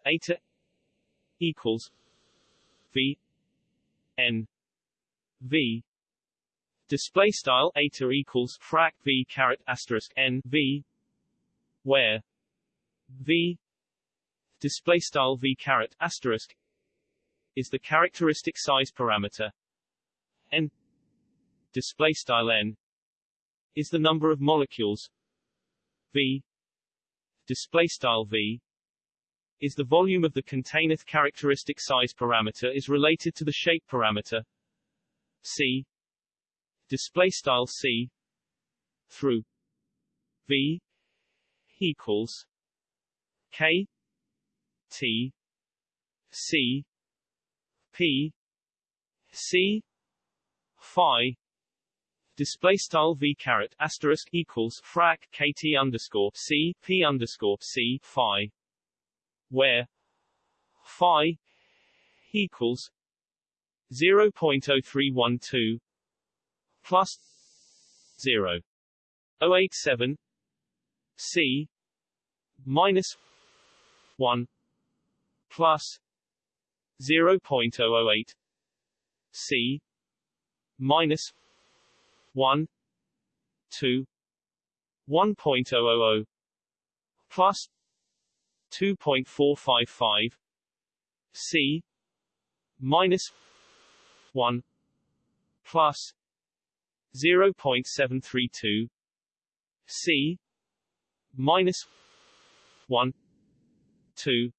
eta equals v n v. Display style eta equals frac v caret asterisk n v where v display style v caret asterisk is the characteristic size parameter. N display style n is the number of molecules. V display style v is the volume of the container characteristic size parameter is related to the shape parameter. C display style c through v equals k T C P C Phi display style v caret asterisk equals frac kt underscore c p underscore c phi, where phi equals 0.0312 plus 0.087 c minus 1 plus 0.008 c minus 1 2 1.000 plus 2.455 c minus 1 plus 0.732 c minus 1 2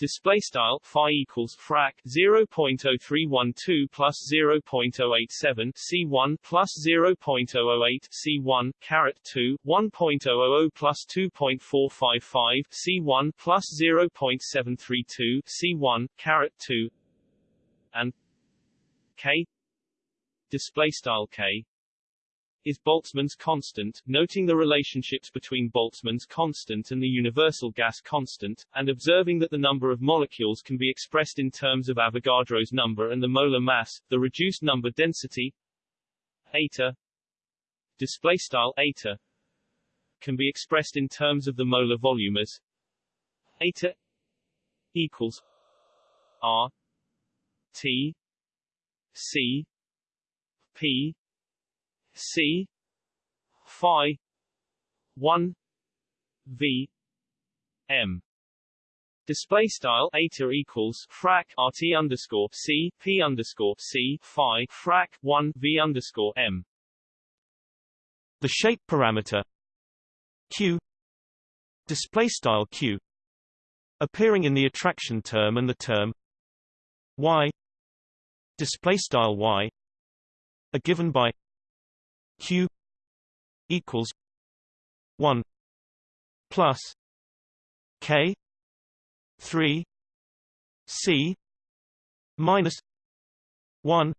display style phi equals frac 0.0312 plus 0.087 c1 plus 0.008 c1 caret 2 1.000 plus 2.455 c1 plus 0.732 c1 caret 2 and k display style k is Boltzmann's constant, noting the relationships between Boltzmann's constant and the universal gas constant, and observing that the number of molecules can be expressed in terms of Avogadro's number and the molar mass, the reduced number density eta display style eta can be expressed in terms of the molar volume as eta equals r t c p C phi one V M Display style eta equals frac rt underscore c p underscore c phi frac one v underscore m. The shape parameter q display style q appearing in the attraction term and the term y display style y are given by q equals 1 plus k 3 c minus 1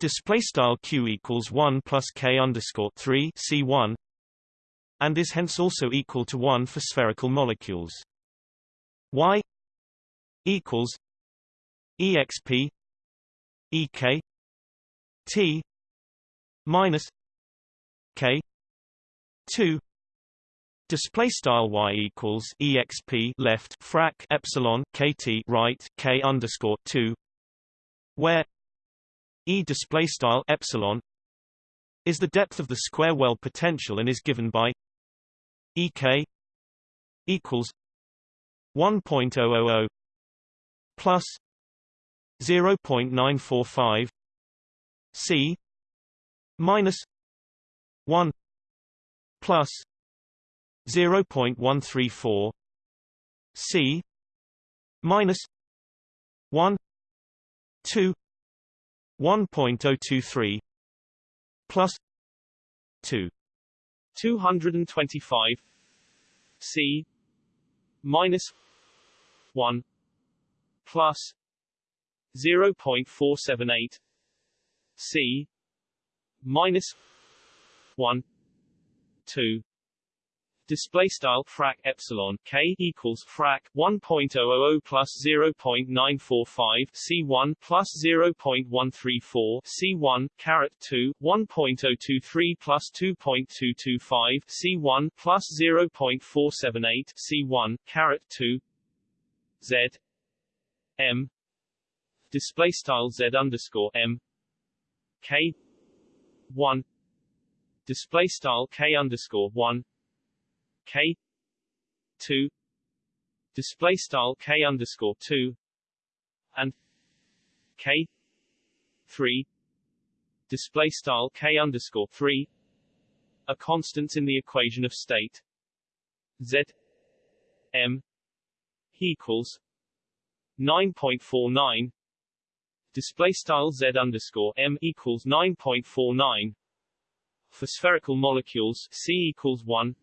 display style q equals 1 plus k underscore 3 c1 and is hence also equal to 1 for spherical molecules. Y equals exp ek t minus k 2 display style y equals exp left frac epsilon kt right k underscore 2 where e display style epsilon is the depth of the square well potential and is given by ek equals 1.000 plus 0.945 c minus 1 plus 0.134 c minus 1 2 1.023 plus 2 225 c minus 1 plus 0.478 c minus 1 2 display style frac epsilon k equals frac 1.000 plus 0.945 c1 plus 0.134 c1 caret 2 1.023 plus 2.225 c1 plus 0.478 c1 caret 2 z. M. Display style z underscore m. K 1 display style k underscore 1 k 2 display style k underscore 2 and k 3 display style k underscore 3 are constants in the equation of state. Z m equals 9.49 display style z underscore m equals 9.49 for spherical molecules c equals 1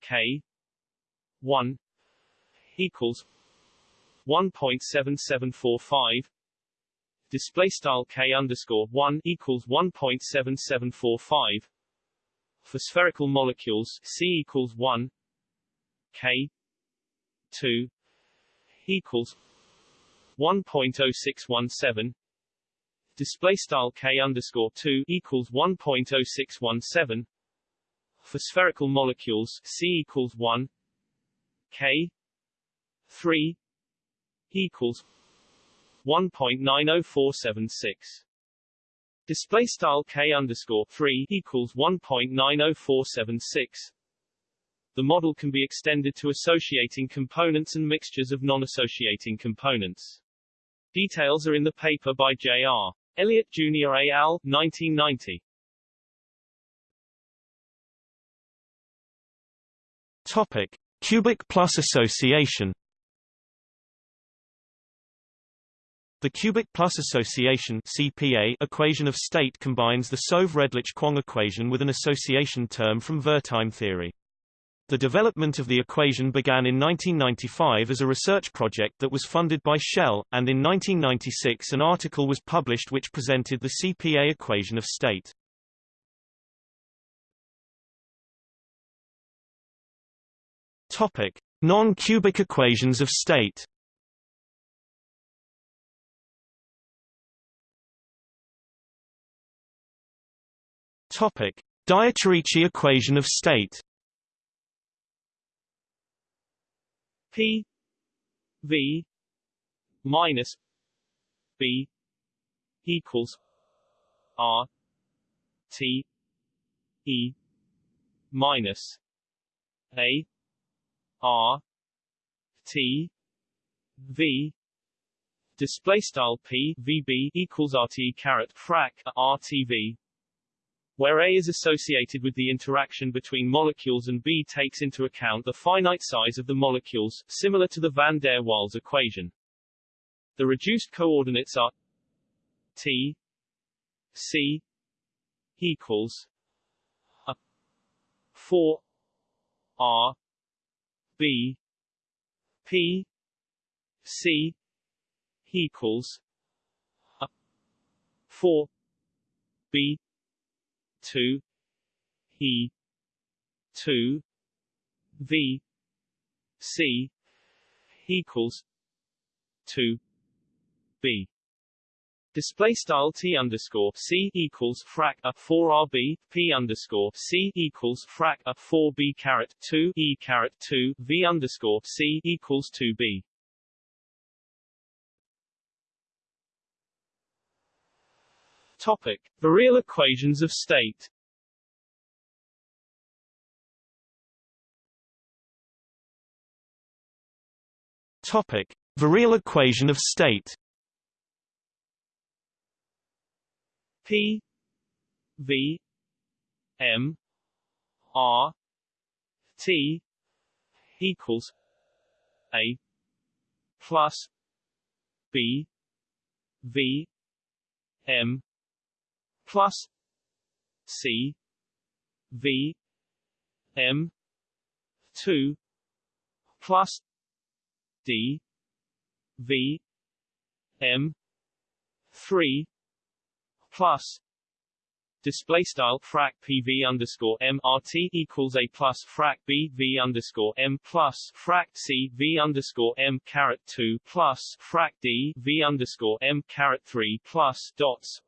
k 1 equals 1.7745 display style K underscore 1 equals 1.7745 for spherical molecules C equals 1 K 2 equals 1.0617 display style K underscore 2 equals 1.0617 for spherical molecules C equals 1 K 3 equals 1.90476 display style K underscore 3 equals 1.90476 the model can be extended to associating components and mixtures of non-associating components. Details are in the paper by J.R. Elliott Jr. al., 1990. Topic: Cubic plus association. The cubic plus association CPA equation of state combines the Soave-Redlich-Kwong equation with an association term from Wertheim theory. The development of the equation began in 1995 as a research project that was funded by Shell, and in 1996 an article was published which presented the CPA equation of state. Topic: Non-cubic equations of state. Topic: Dieterici equation of state. P V minus B equals R T E minus A R T V. Display style P VB equals RT caret frac RTV where A is associated with the interaction between molecules and B takes into account the finite size of the molecules, similar to the van der Waals equation. The reduced coordinates are T C equals a 4 R B P C equals a 4 B two E two V C equals two B. Display style T underscore C equals frac a four RB P underscore C equals frac a four B caret two E caret two V underscore C equals two B Topic: Virial equations of state. Topic: Virial equation of state. P V M R T equals A plus B V M plus C V M two plus D V M three plus display style frac PV underscore M RT equals a plus frac B V underscore M plus frac C V underscore M caret two plus frac D V underscore M caret three plus dots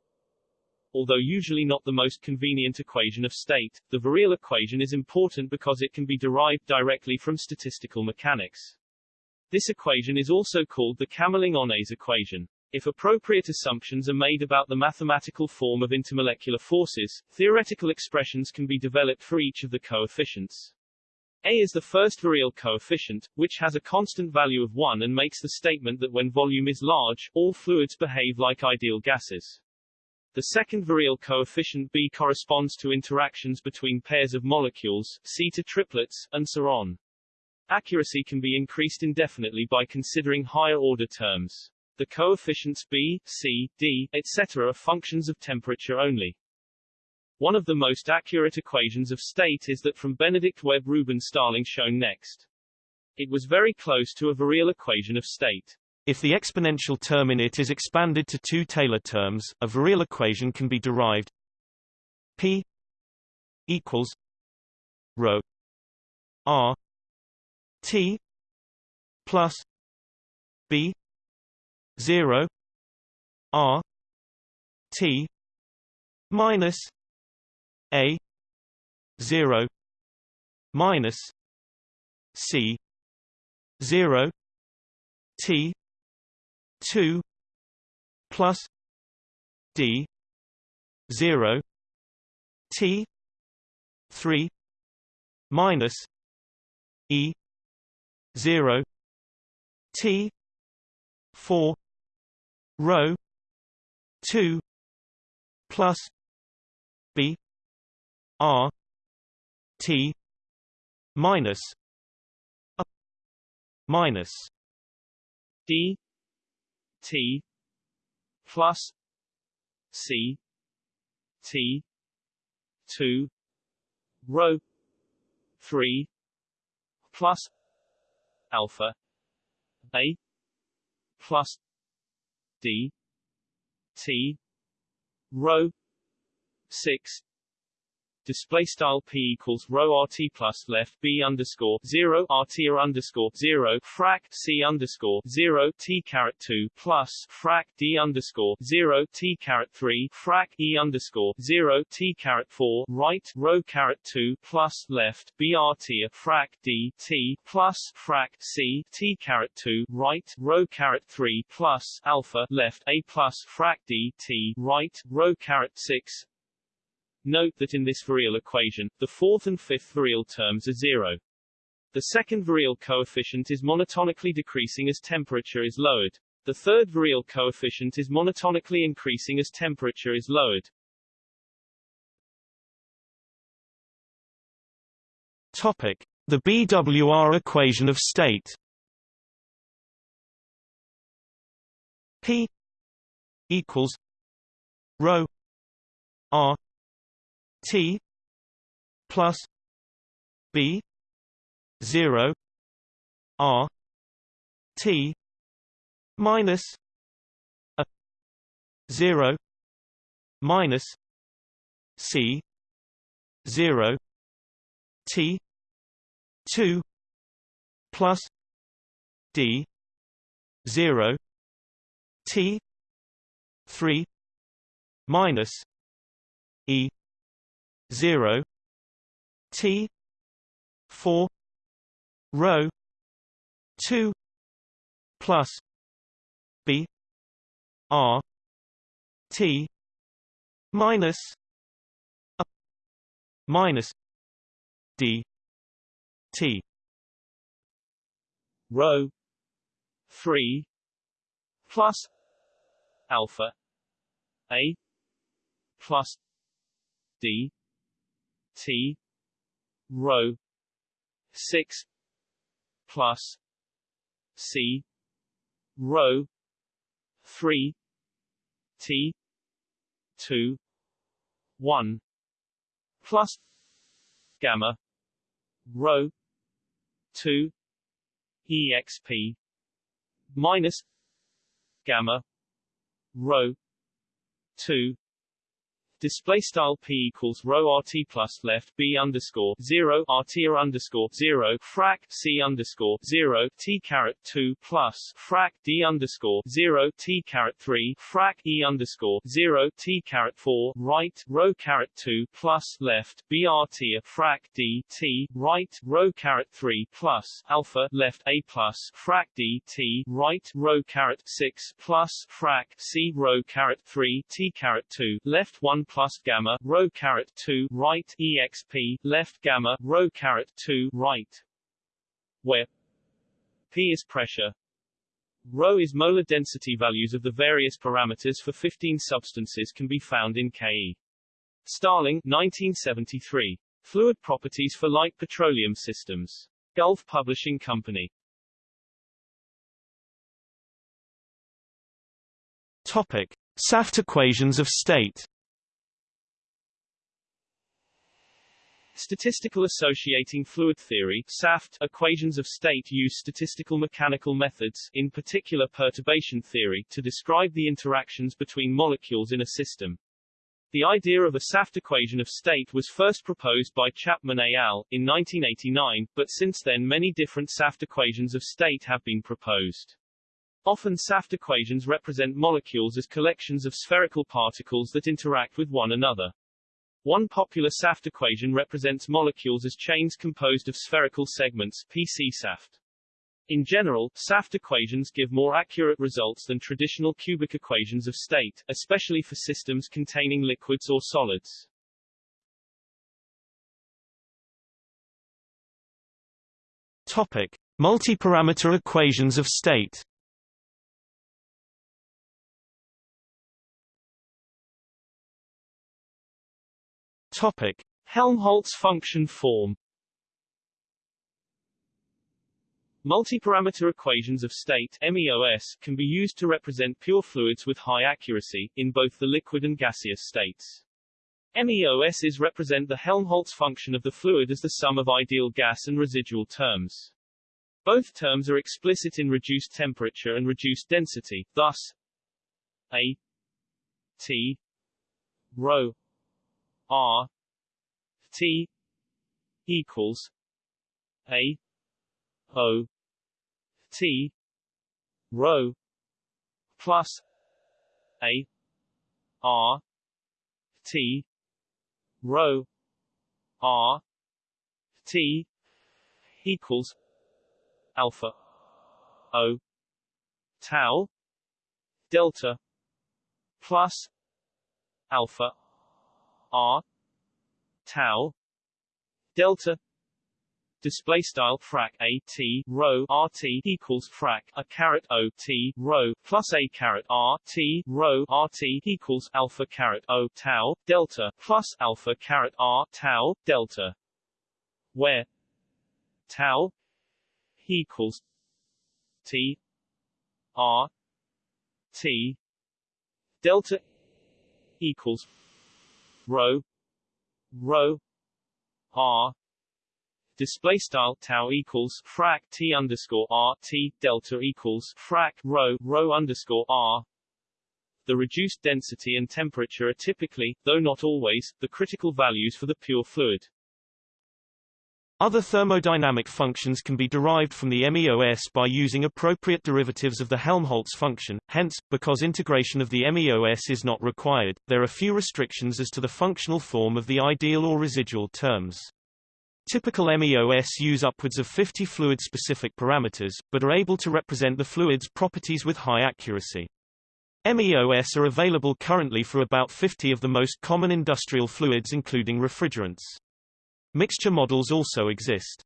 Although usually not the most convenient equation of state, the virial equation is important because it can be derived directly from statistical mechanics. This equation is also called the Kamerlingh-Onnes equation. If appropriate assumptions are made about the mathematical form of intermolecular forces, theoretical expressions can be developed for each of the coefficients. A is the first virial coefficient, which has a constant value of 1 and makes the statement that when volume is large, all fluids behave like ideal gases. The second virial coefficient B corresponds to interactions between pairs of molecules, C to triplets, and so on. Accuracy can be increased indefinitely by considering higher-order terms. The coefficients B, C, D, etc. are functions of temperature only. One of the most accurate equations of state is that from Benedict Webb Rubin Starling shown next. It was very close to a virial equation of state. If the exponential term in it is expanded to two Taylor terms, a virial equation can be derived P equals rho R T plus B zero R T minus A zero minus C zero T two plus D zero T three minus E zero T four rho two plus B R T minus a minus D T plus C T two rho three plus alpha A plus D T rho six display style p equals rho rt plus left b underscore zero rt or underscore zero frac c underscore zero t caret two plus frac d underscore zero t caret three frac e underscore zero t caret four right rho caret two plus left brt frac d t plus frac c t caret two right rho caret three plus alpha left a plus frac d t right rho caret six Note that in this virial equation, the fourth and fifth virial terms are zero. The second virial coefficient is monotonically decreasing as temperature is lowered. The third virial coefficient is monotonically increasing as temperature is lowered. Topic: The BWR equation of state. P equals rho r T plus B zero R T minus a zero minus C zero T two plus D zero T three minus E 0 T 4 rho 2 plus B R T minus a minus D T. Rho 3 plus alpha A plus D T rho six plus C rho three T two one plus gamma rho two exp minus gamma rho two display style p equals rho rt plus left b underscore zero rt or underscore zero frac c underscore zero t caret two plus frac d underscore zero t caret three frac e underscore zero t caret four right rho caret two plus left brt frac d t right rho caret three plus alpha left a plus frac d t right rho caret six plus frac c rho caret three t caret two left one plus gamma rho caret 2 right exp left gamma rho caret 2 right where p is pressure Rho is molar density values of the various parameters for 15 substances can be found in KE. Starling 1973. Fluid properties for light petroleum systems. Gulf Publishing Company. Topic: Saft equations of state. Statistical Associating Fluid Theory SAFT, equations of state use statistical mechanical methods, in particular perturbation theory, to describe the interactions between molecules in a system. The idea of a SAFT equation of state was first proposed by Chapman et al. in 1989, but since then many different SAFT equations of state have been proposed. Often SAFT equations represent molecules as collections of spherical particles that interact with one another. One popular SAFT equation represents molecules as chains composed of spherical segments PC SAFT. In general, SAFT equations give more accurate results than traditional cubic equations of state, especially for systems containing liquids or solids. Topic: Multi-parameter equations of state. Topic: Helmholtz function form. Multiparameter equations of state MEOS can be used to represent pure fluids with high accuracy, in both the liquid and gaseous states. MEOSs represent the Helmholtz function of the fluid as the sum of ideal gas and residual terms. Both terms are explicit in reduced temperature and reduced density, thus A T rho R T equals A O T rho plus A R T rho R T equals alpha O tau delta plus alpha R tau delta display style frac a t rho r t equals frac a caret o t rho plus a caret r t rho r t equals alpha caret o tau delta plus alpha caret r tau delta, where tau equals t r t delta equals rho rho r display style tau equals frac t underscore r t delta equals frac rho rho underscore r. The reduced density and temperature are typically, though not always, the critical values for the pure fluid. Other thermodynamic functions can be derived from the MEOS by using appropriate derivatives of the Helmholtz function, hence, because integration of the MEOS is not required, there are few restrictions as to the functional form of the ideal or residual terms. Typical MEOS use upwards of 50 fluid-specific parameters, but are able to represent the fluid's properties with high accuracy. MEOS are available currently for about 50 of the most common industrial fluids including refrigerants. Mixture models also exist.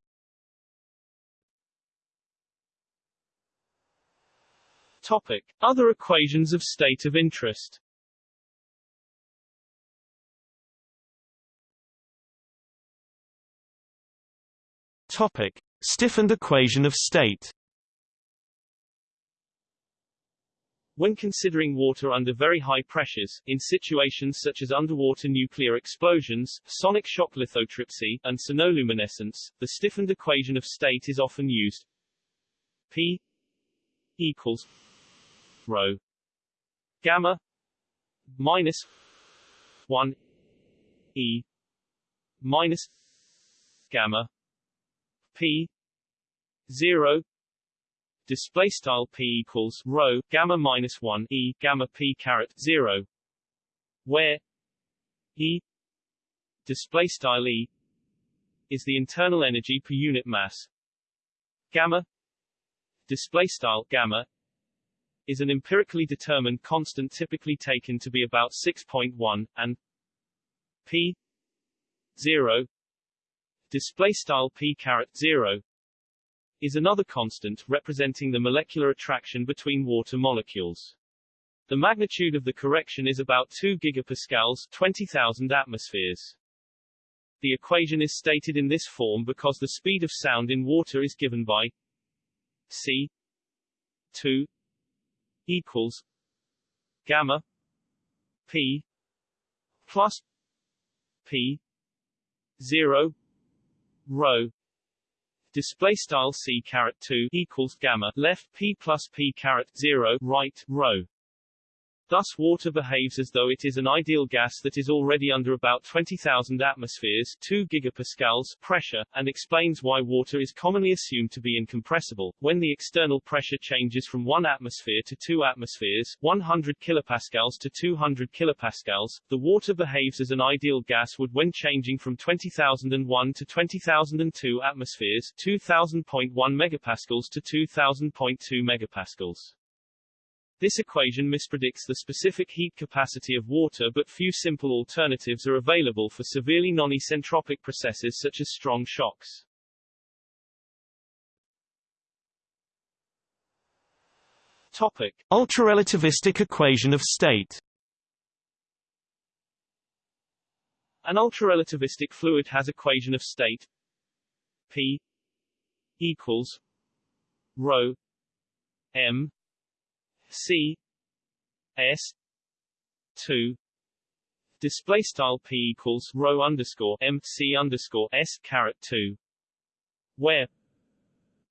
Topic. Other equations of state of interest Topic: Stiffened equation of state. When considering water under very high pressures, in situations such as underwater nuclear explosions, sonic shock lithotripsy, and sonoluminescence, the stiffened equation of state is often used. P equals rho gamma minus 1 e minus gamma p 0 display style p equals rho gamma minus 1 e gamma p caret 0 where e display style e is the internal energy per unit mass. Gamma display style gamma is an empirically determined constant typically taken to be about 6.1 and p 0 display style p caret 0 is another constant representing the molecular attraction between water molecules. The magnitude of the correction is about 2 gigapascals 20,000 atmospheres. The equation is stated in this form because the speed of sound in water is given by c 2 equals gamma p plus p 0 rho display style c caret 2 equals gamma left p plus p caret 0 right rho Thus water behaves as though it is an ideal gas that is already under about 20,000 atmospheres 2 gigapascals pressure, and explains why water is commonly assumed to be incompressible. When the external pressure changes from 1 atmosphere to 2 atmospheres 100 kilopascals to 200 kilopascals, the water behaves as an ideal gas would when changing from 20,001 to 20,002 atmospheres 2000.1 megapascals to 2000.2 megapascals. This equation mispredicts the specific heat capacity of water but few simple alternatives are available for severely non-isentropic processes such as strong shocks. Topic. Ultrarelativistic equation of state An ultrarelativistic fluid has equation of state P equals rho m C S two. Display style p equals rho underscore m c underscore s caret two. Where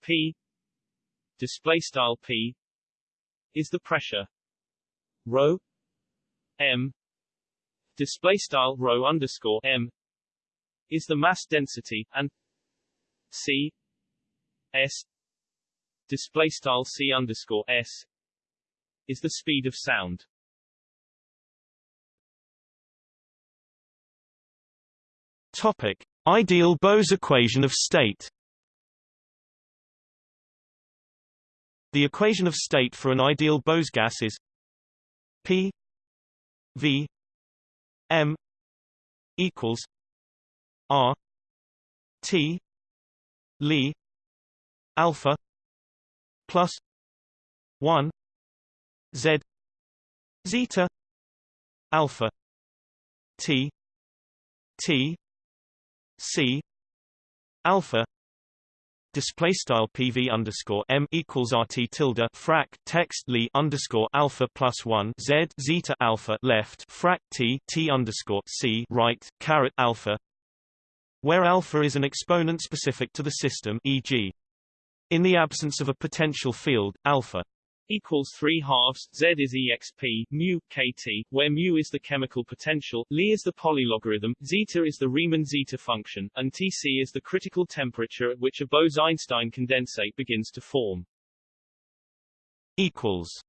p display style p is the pressure. Rho m display style rho underscore m is the mass density and c s display style c underscore s is the speed of sound. Topic: Ideal Bose equation of state. The equation of state for an ideal Bose gas is P V M equals R T Li alpha plus 1 Z zeta alpha T T C alpha display style PV underscore M equals RT tilde frac text Li underscore alpha plus one Z zeta alpha left frac T T underscore C right caret alpha where alpha is an exponent specific to the system e.g. in the absence of a potential field alpha equals 3 halves z is exp mu kt where mu is the chemical potential li is the polylogarithm zeta is the Riemann zeta function and tc is the critical temperature at which a Bose-Einstein condensate begins to form. Equals.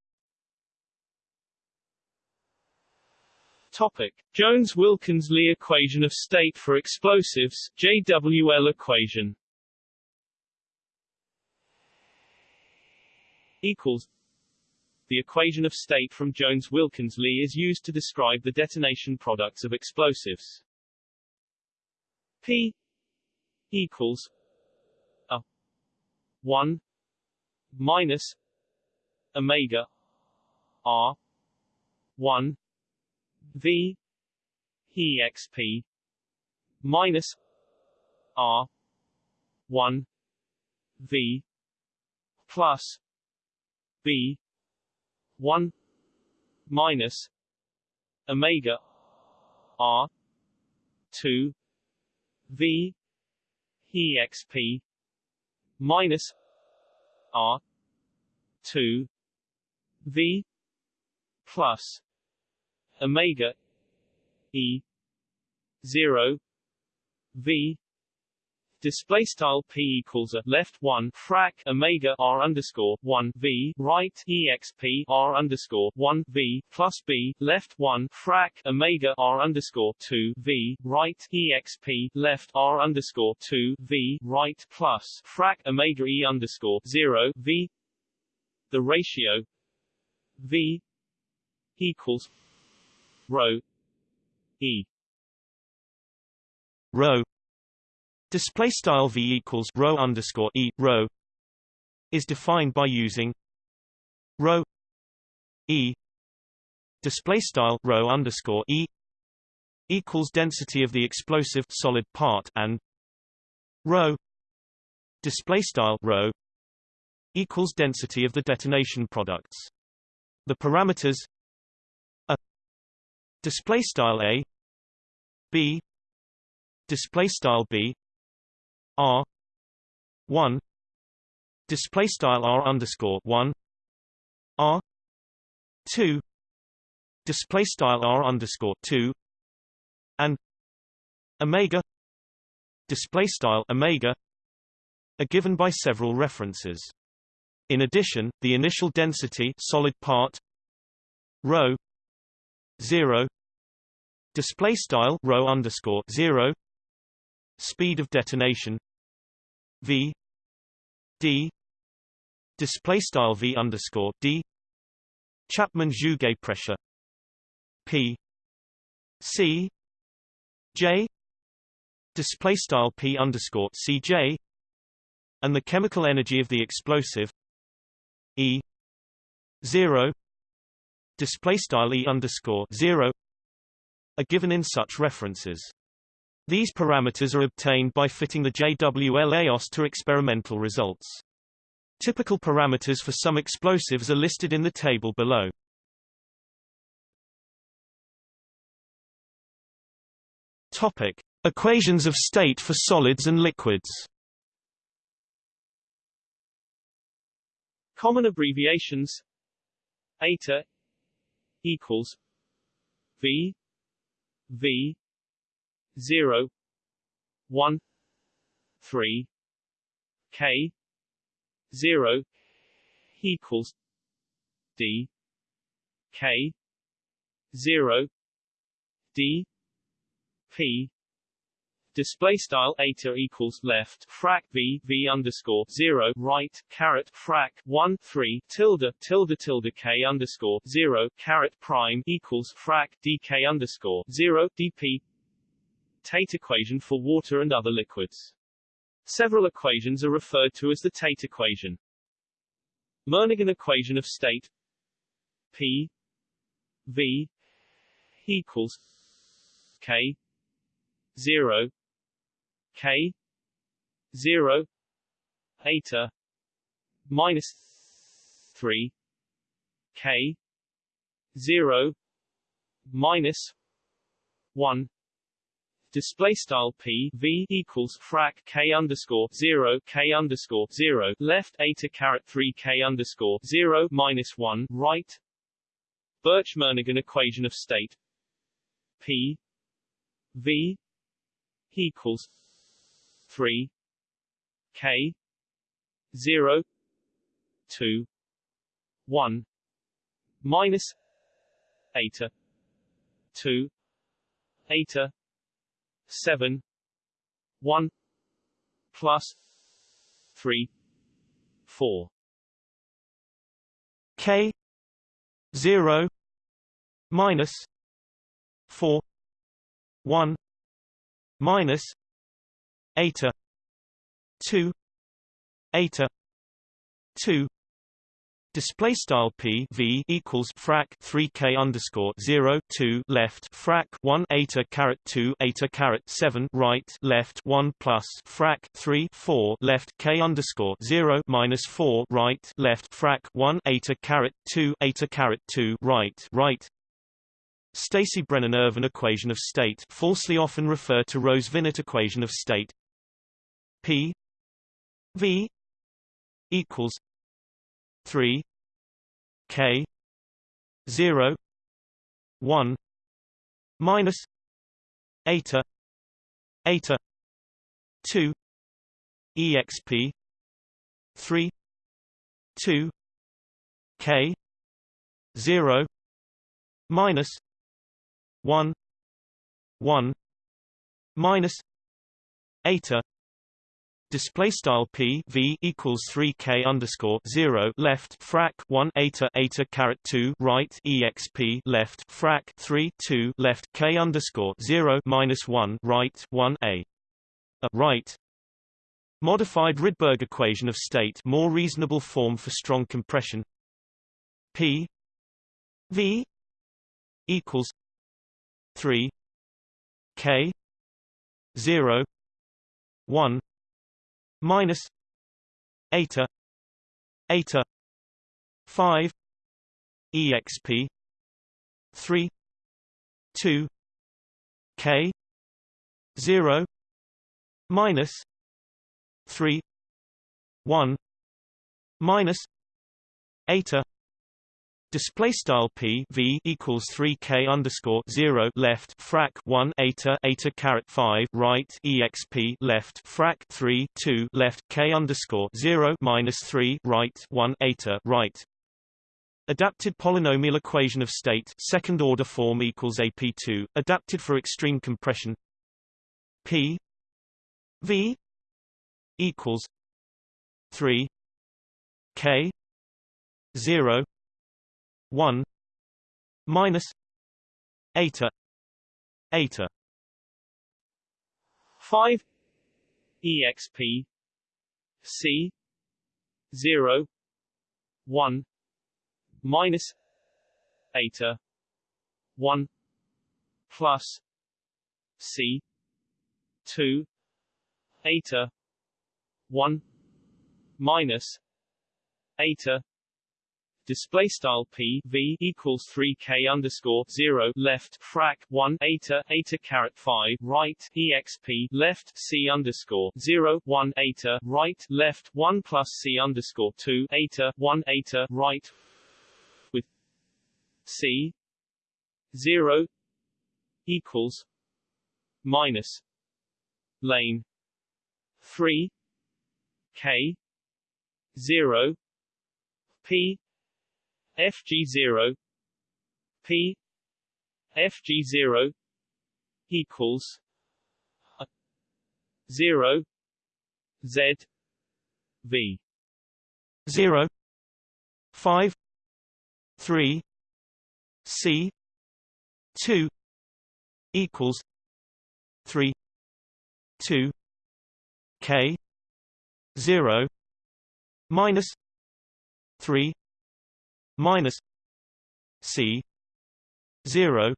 Topic: Jones-Wilkins-Lee equation of state for explosives JWL equation. Equals the equation of state from Jones-Wilkins-Lee is used to describe the detonation products of explosives. P equals a 1 minus omega r 1 v exp minus r 1 v plus b 1 minus omega r 2 v exp minus r 2 v plus omega e 0 v display style p equals a left 1 frac omega r underscore 1 v right exp r underscore 1 v plus b left 1 frac omega r underscore 2 v right exp left r underscore 2 v right plus frac omega e underscore 0 v. The ratio v equals rho e. Rho display style v equals rho underscore e rho is defined by using rho e display style rho underscore e equals density of the explosive solid part and rho display style rho equals density of the detonation products. The parameters a display style a b display style b r 1 display style r underscore 1 r 2 display style r underscore 2 and omega display style omega are given by several references. In addition the initial density solid part rho 0 display style rho underscore 0 speed of detonation v d display style v underscore d Chapman-Jouguet pressure p c j display style p underscore cj and the chemical energy of the explosive e 0 display style e underscore 0 are given in such references these parameters are obtained by fitting the JWL-EOS to experimental results. Typical parameters for some explosives are listed in the table below. Topic: Equations of state for solids and liquids. Common abbreviations eta equals V V zero one three K zero equals D K zero D P. Display style eta equals left frac v v underscore zero right caret frac one three tilde tilde tilde k underscore zero caret prime equals frac dk underscore zero dp Tait equation for water and other liquids. Several equations are referred to as the Tait equation. Murnaghan equation of state P V equals K 0 K 0 eta minus 3 K 0 minus 1 display style p v equals frac k underscore zero k underscore zero. Left eta caret three k underscore zero minus one. Right. Birch-Murnaghan equation of state p v equals three k zero two one minus eta two eta 7 1 plus 3 4 k 0 minus 4 1 minus eta 2 eta 2 display style p v equals frac 3k underscore 0 2 left frac 1 eta caret 2 eta caret 7 right left 1 plus frac 3 4 left k underscore 0 minus 4 right left frac 1 eta caret 2 eta caret 2 right right. Stacey Brennan Irvine equation of state falsely often refer to Rose-Vinet equation of state. P V equals 3 k 0 1 minus eta eta 2 exp 3 2 k 0 minus 1 1 minus eta display style p v equals 3 k underscore 0 left frac 1 eta eta caret 2 right exp left frac 3 2 left k underscore 0 minus 1 right 1 a, a right. Modified Rydberg equation of state. More reasonable form for strong compression. P v equals 3 k 0 1 minus eta eta 5 exp 3 2 k 0 minus 3 1 minus eta Display style p v equals three k underscore zero left frac one eta eta caret five right exp left frac three two left k underscore zero minus three right one eta right. Adapted polynomial equation of state second order form equals AP2 adapted for extreme compression P V equals three K zero 1 minus eta eta 5 exp c 0 1 minus eta 1 plus c 2 eta 1 minus eta display style p v equals 3 k underscore 0 left frac 1 eta eta caret 5 right exp left c underscore 0 1 eta right left 1 plus c underscore 2 eta 1 eta right with c 0 equals minus lane 3 k 0 p FG0 P FG0 equals 0 Z V 0 5 3 C 2 equals 3 2 K 0 minus 3 minus c 0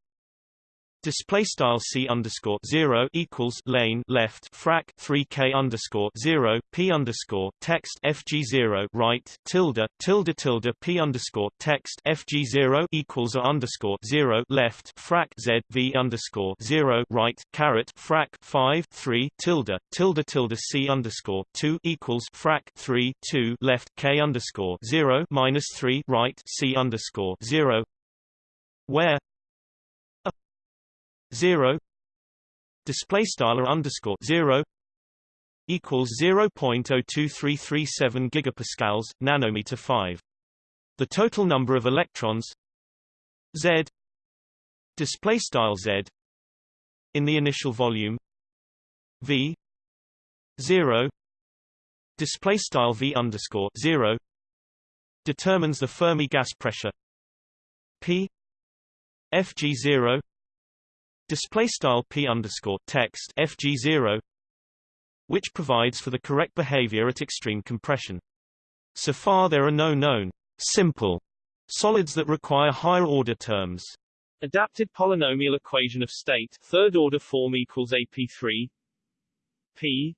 Display style c underscore zero equals lane left frac three k underscore zero p underscore text fg zero right tilde tilde tilde p underscore text fg zero equals a underscore zero left frac z v underscore zero right caret frac five three tilde tilde tilde c underscore two equals frac three two left k underscore zero minus three right c underscore zero where 0 display style underscore 0 equals 0.02337 gigapascals nanometer 5 the total number of electrons z display style z in the initial volume v 0 display style v underscore 0 determines the Fermi gas pressure p fg0 display style p underscore text fg0 which provides for the correct behavior at extreme compression. So far there are no known simple solids that require higher order terms. Adapted polynomial equation of state third order form equals AP3 P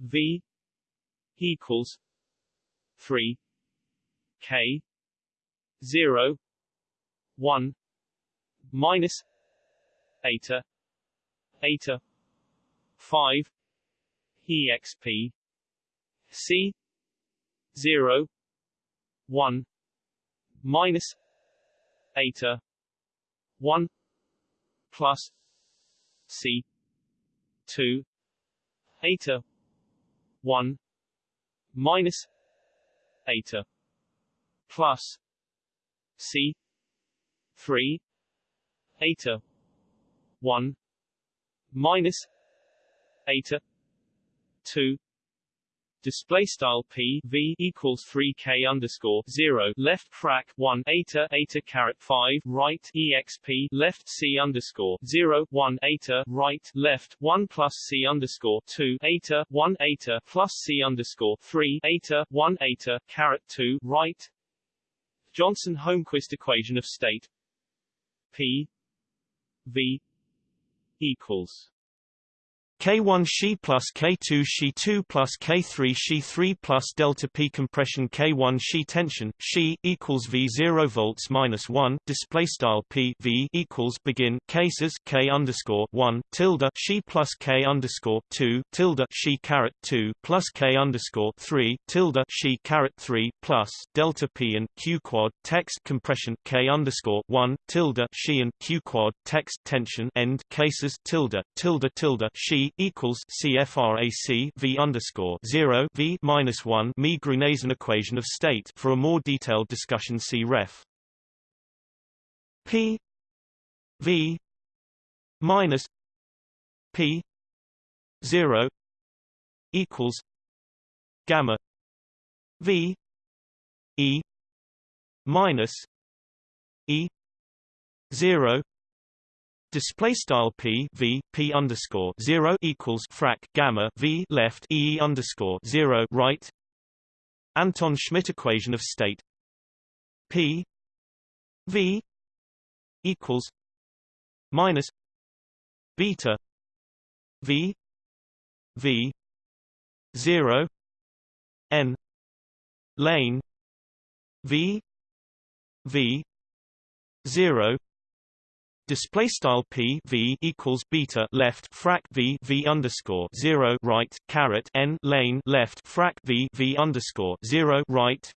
V equals 3 K 0 1 minus eta eta 5 exp c 0 1 minus eta 1 plus c 2 eta 1 minus eta plus c 3 eta 1 minus eta 2 display style p v equals 3 k underscore 0 left frac 1 eta eta caret 5 right exp left c underscore 0 1 eta. Right left 1 plus c underscore 2 eta 1 eta plus c underscore 3 eta 1 eta caret 2 right. Johnson Holmquist equation of state p v equals K1 She plus K2 She 2 plus K3 She 3 plus delta P compression K1 She tension She equals V 0 volts minus 1 display style P V equals begin cases K underscore 1 tilde She plus K underscore 2 tilde She caret 2 plus K underscore 3 tilde She caret 3 plus delta P and Q quad text compression K underscore 1 tilde She and Q quad text tension end cases tilde tilde tilde Equals CFRAC V underscore zero V minus one Mie Gruneisen equation of state. For a more detailed discussion, see ref. P V minus P zero equals gamma V E minus E zero Display style p v p underscore zero equals frac gamma v left e underscore zero right. Anton Schmidt equation of state p v equals minus beta v v zero n lane v v zero display style p v equals beta left frac v v underscore zero right caret n lane left frac v v underscore zero right,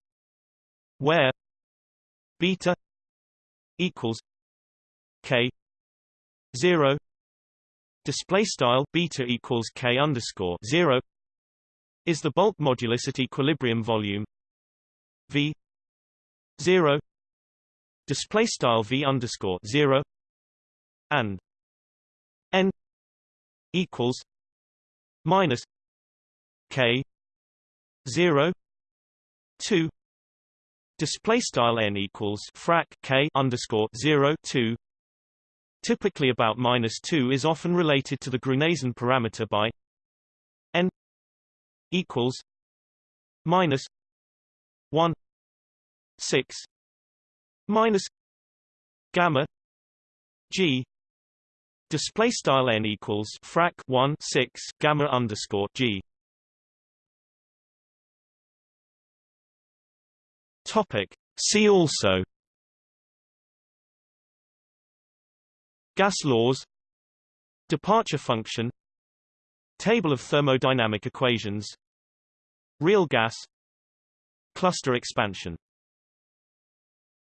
where beta equals k zero. Display style beta equals k underscore zero is the bulk modulus at equilibrium volume v zero. Display style v underscore zero and n equals minus k 0 2 display style n equals frac k underscore 0 2 typically about minus 2 is often related to the Gruneisen parameter by n equals minus 1 6 minus gamma g Display style n equals frac 1 6 gamma underscore g. Topic. See also. Gas laws. Departure function. Table of thermodynamic equations. Real gas. Cluster expansion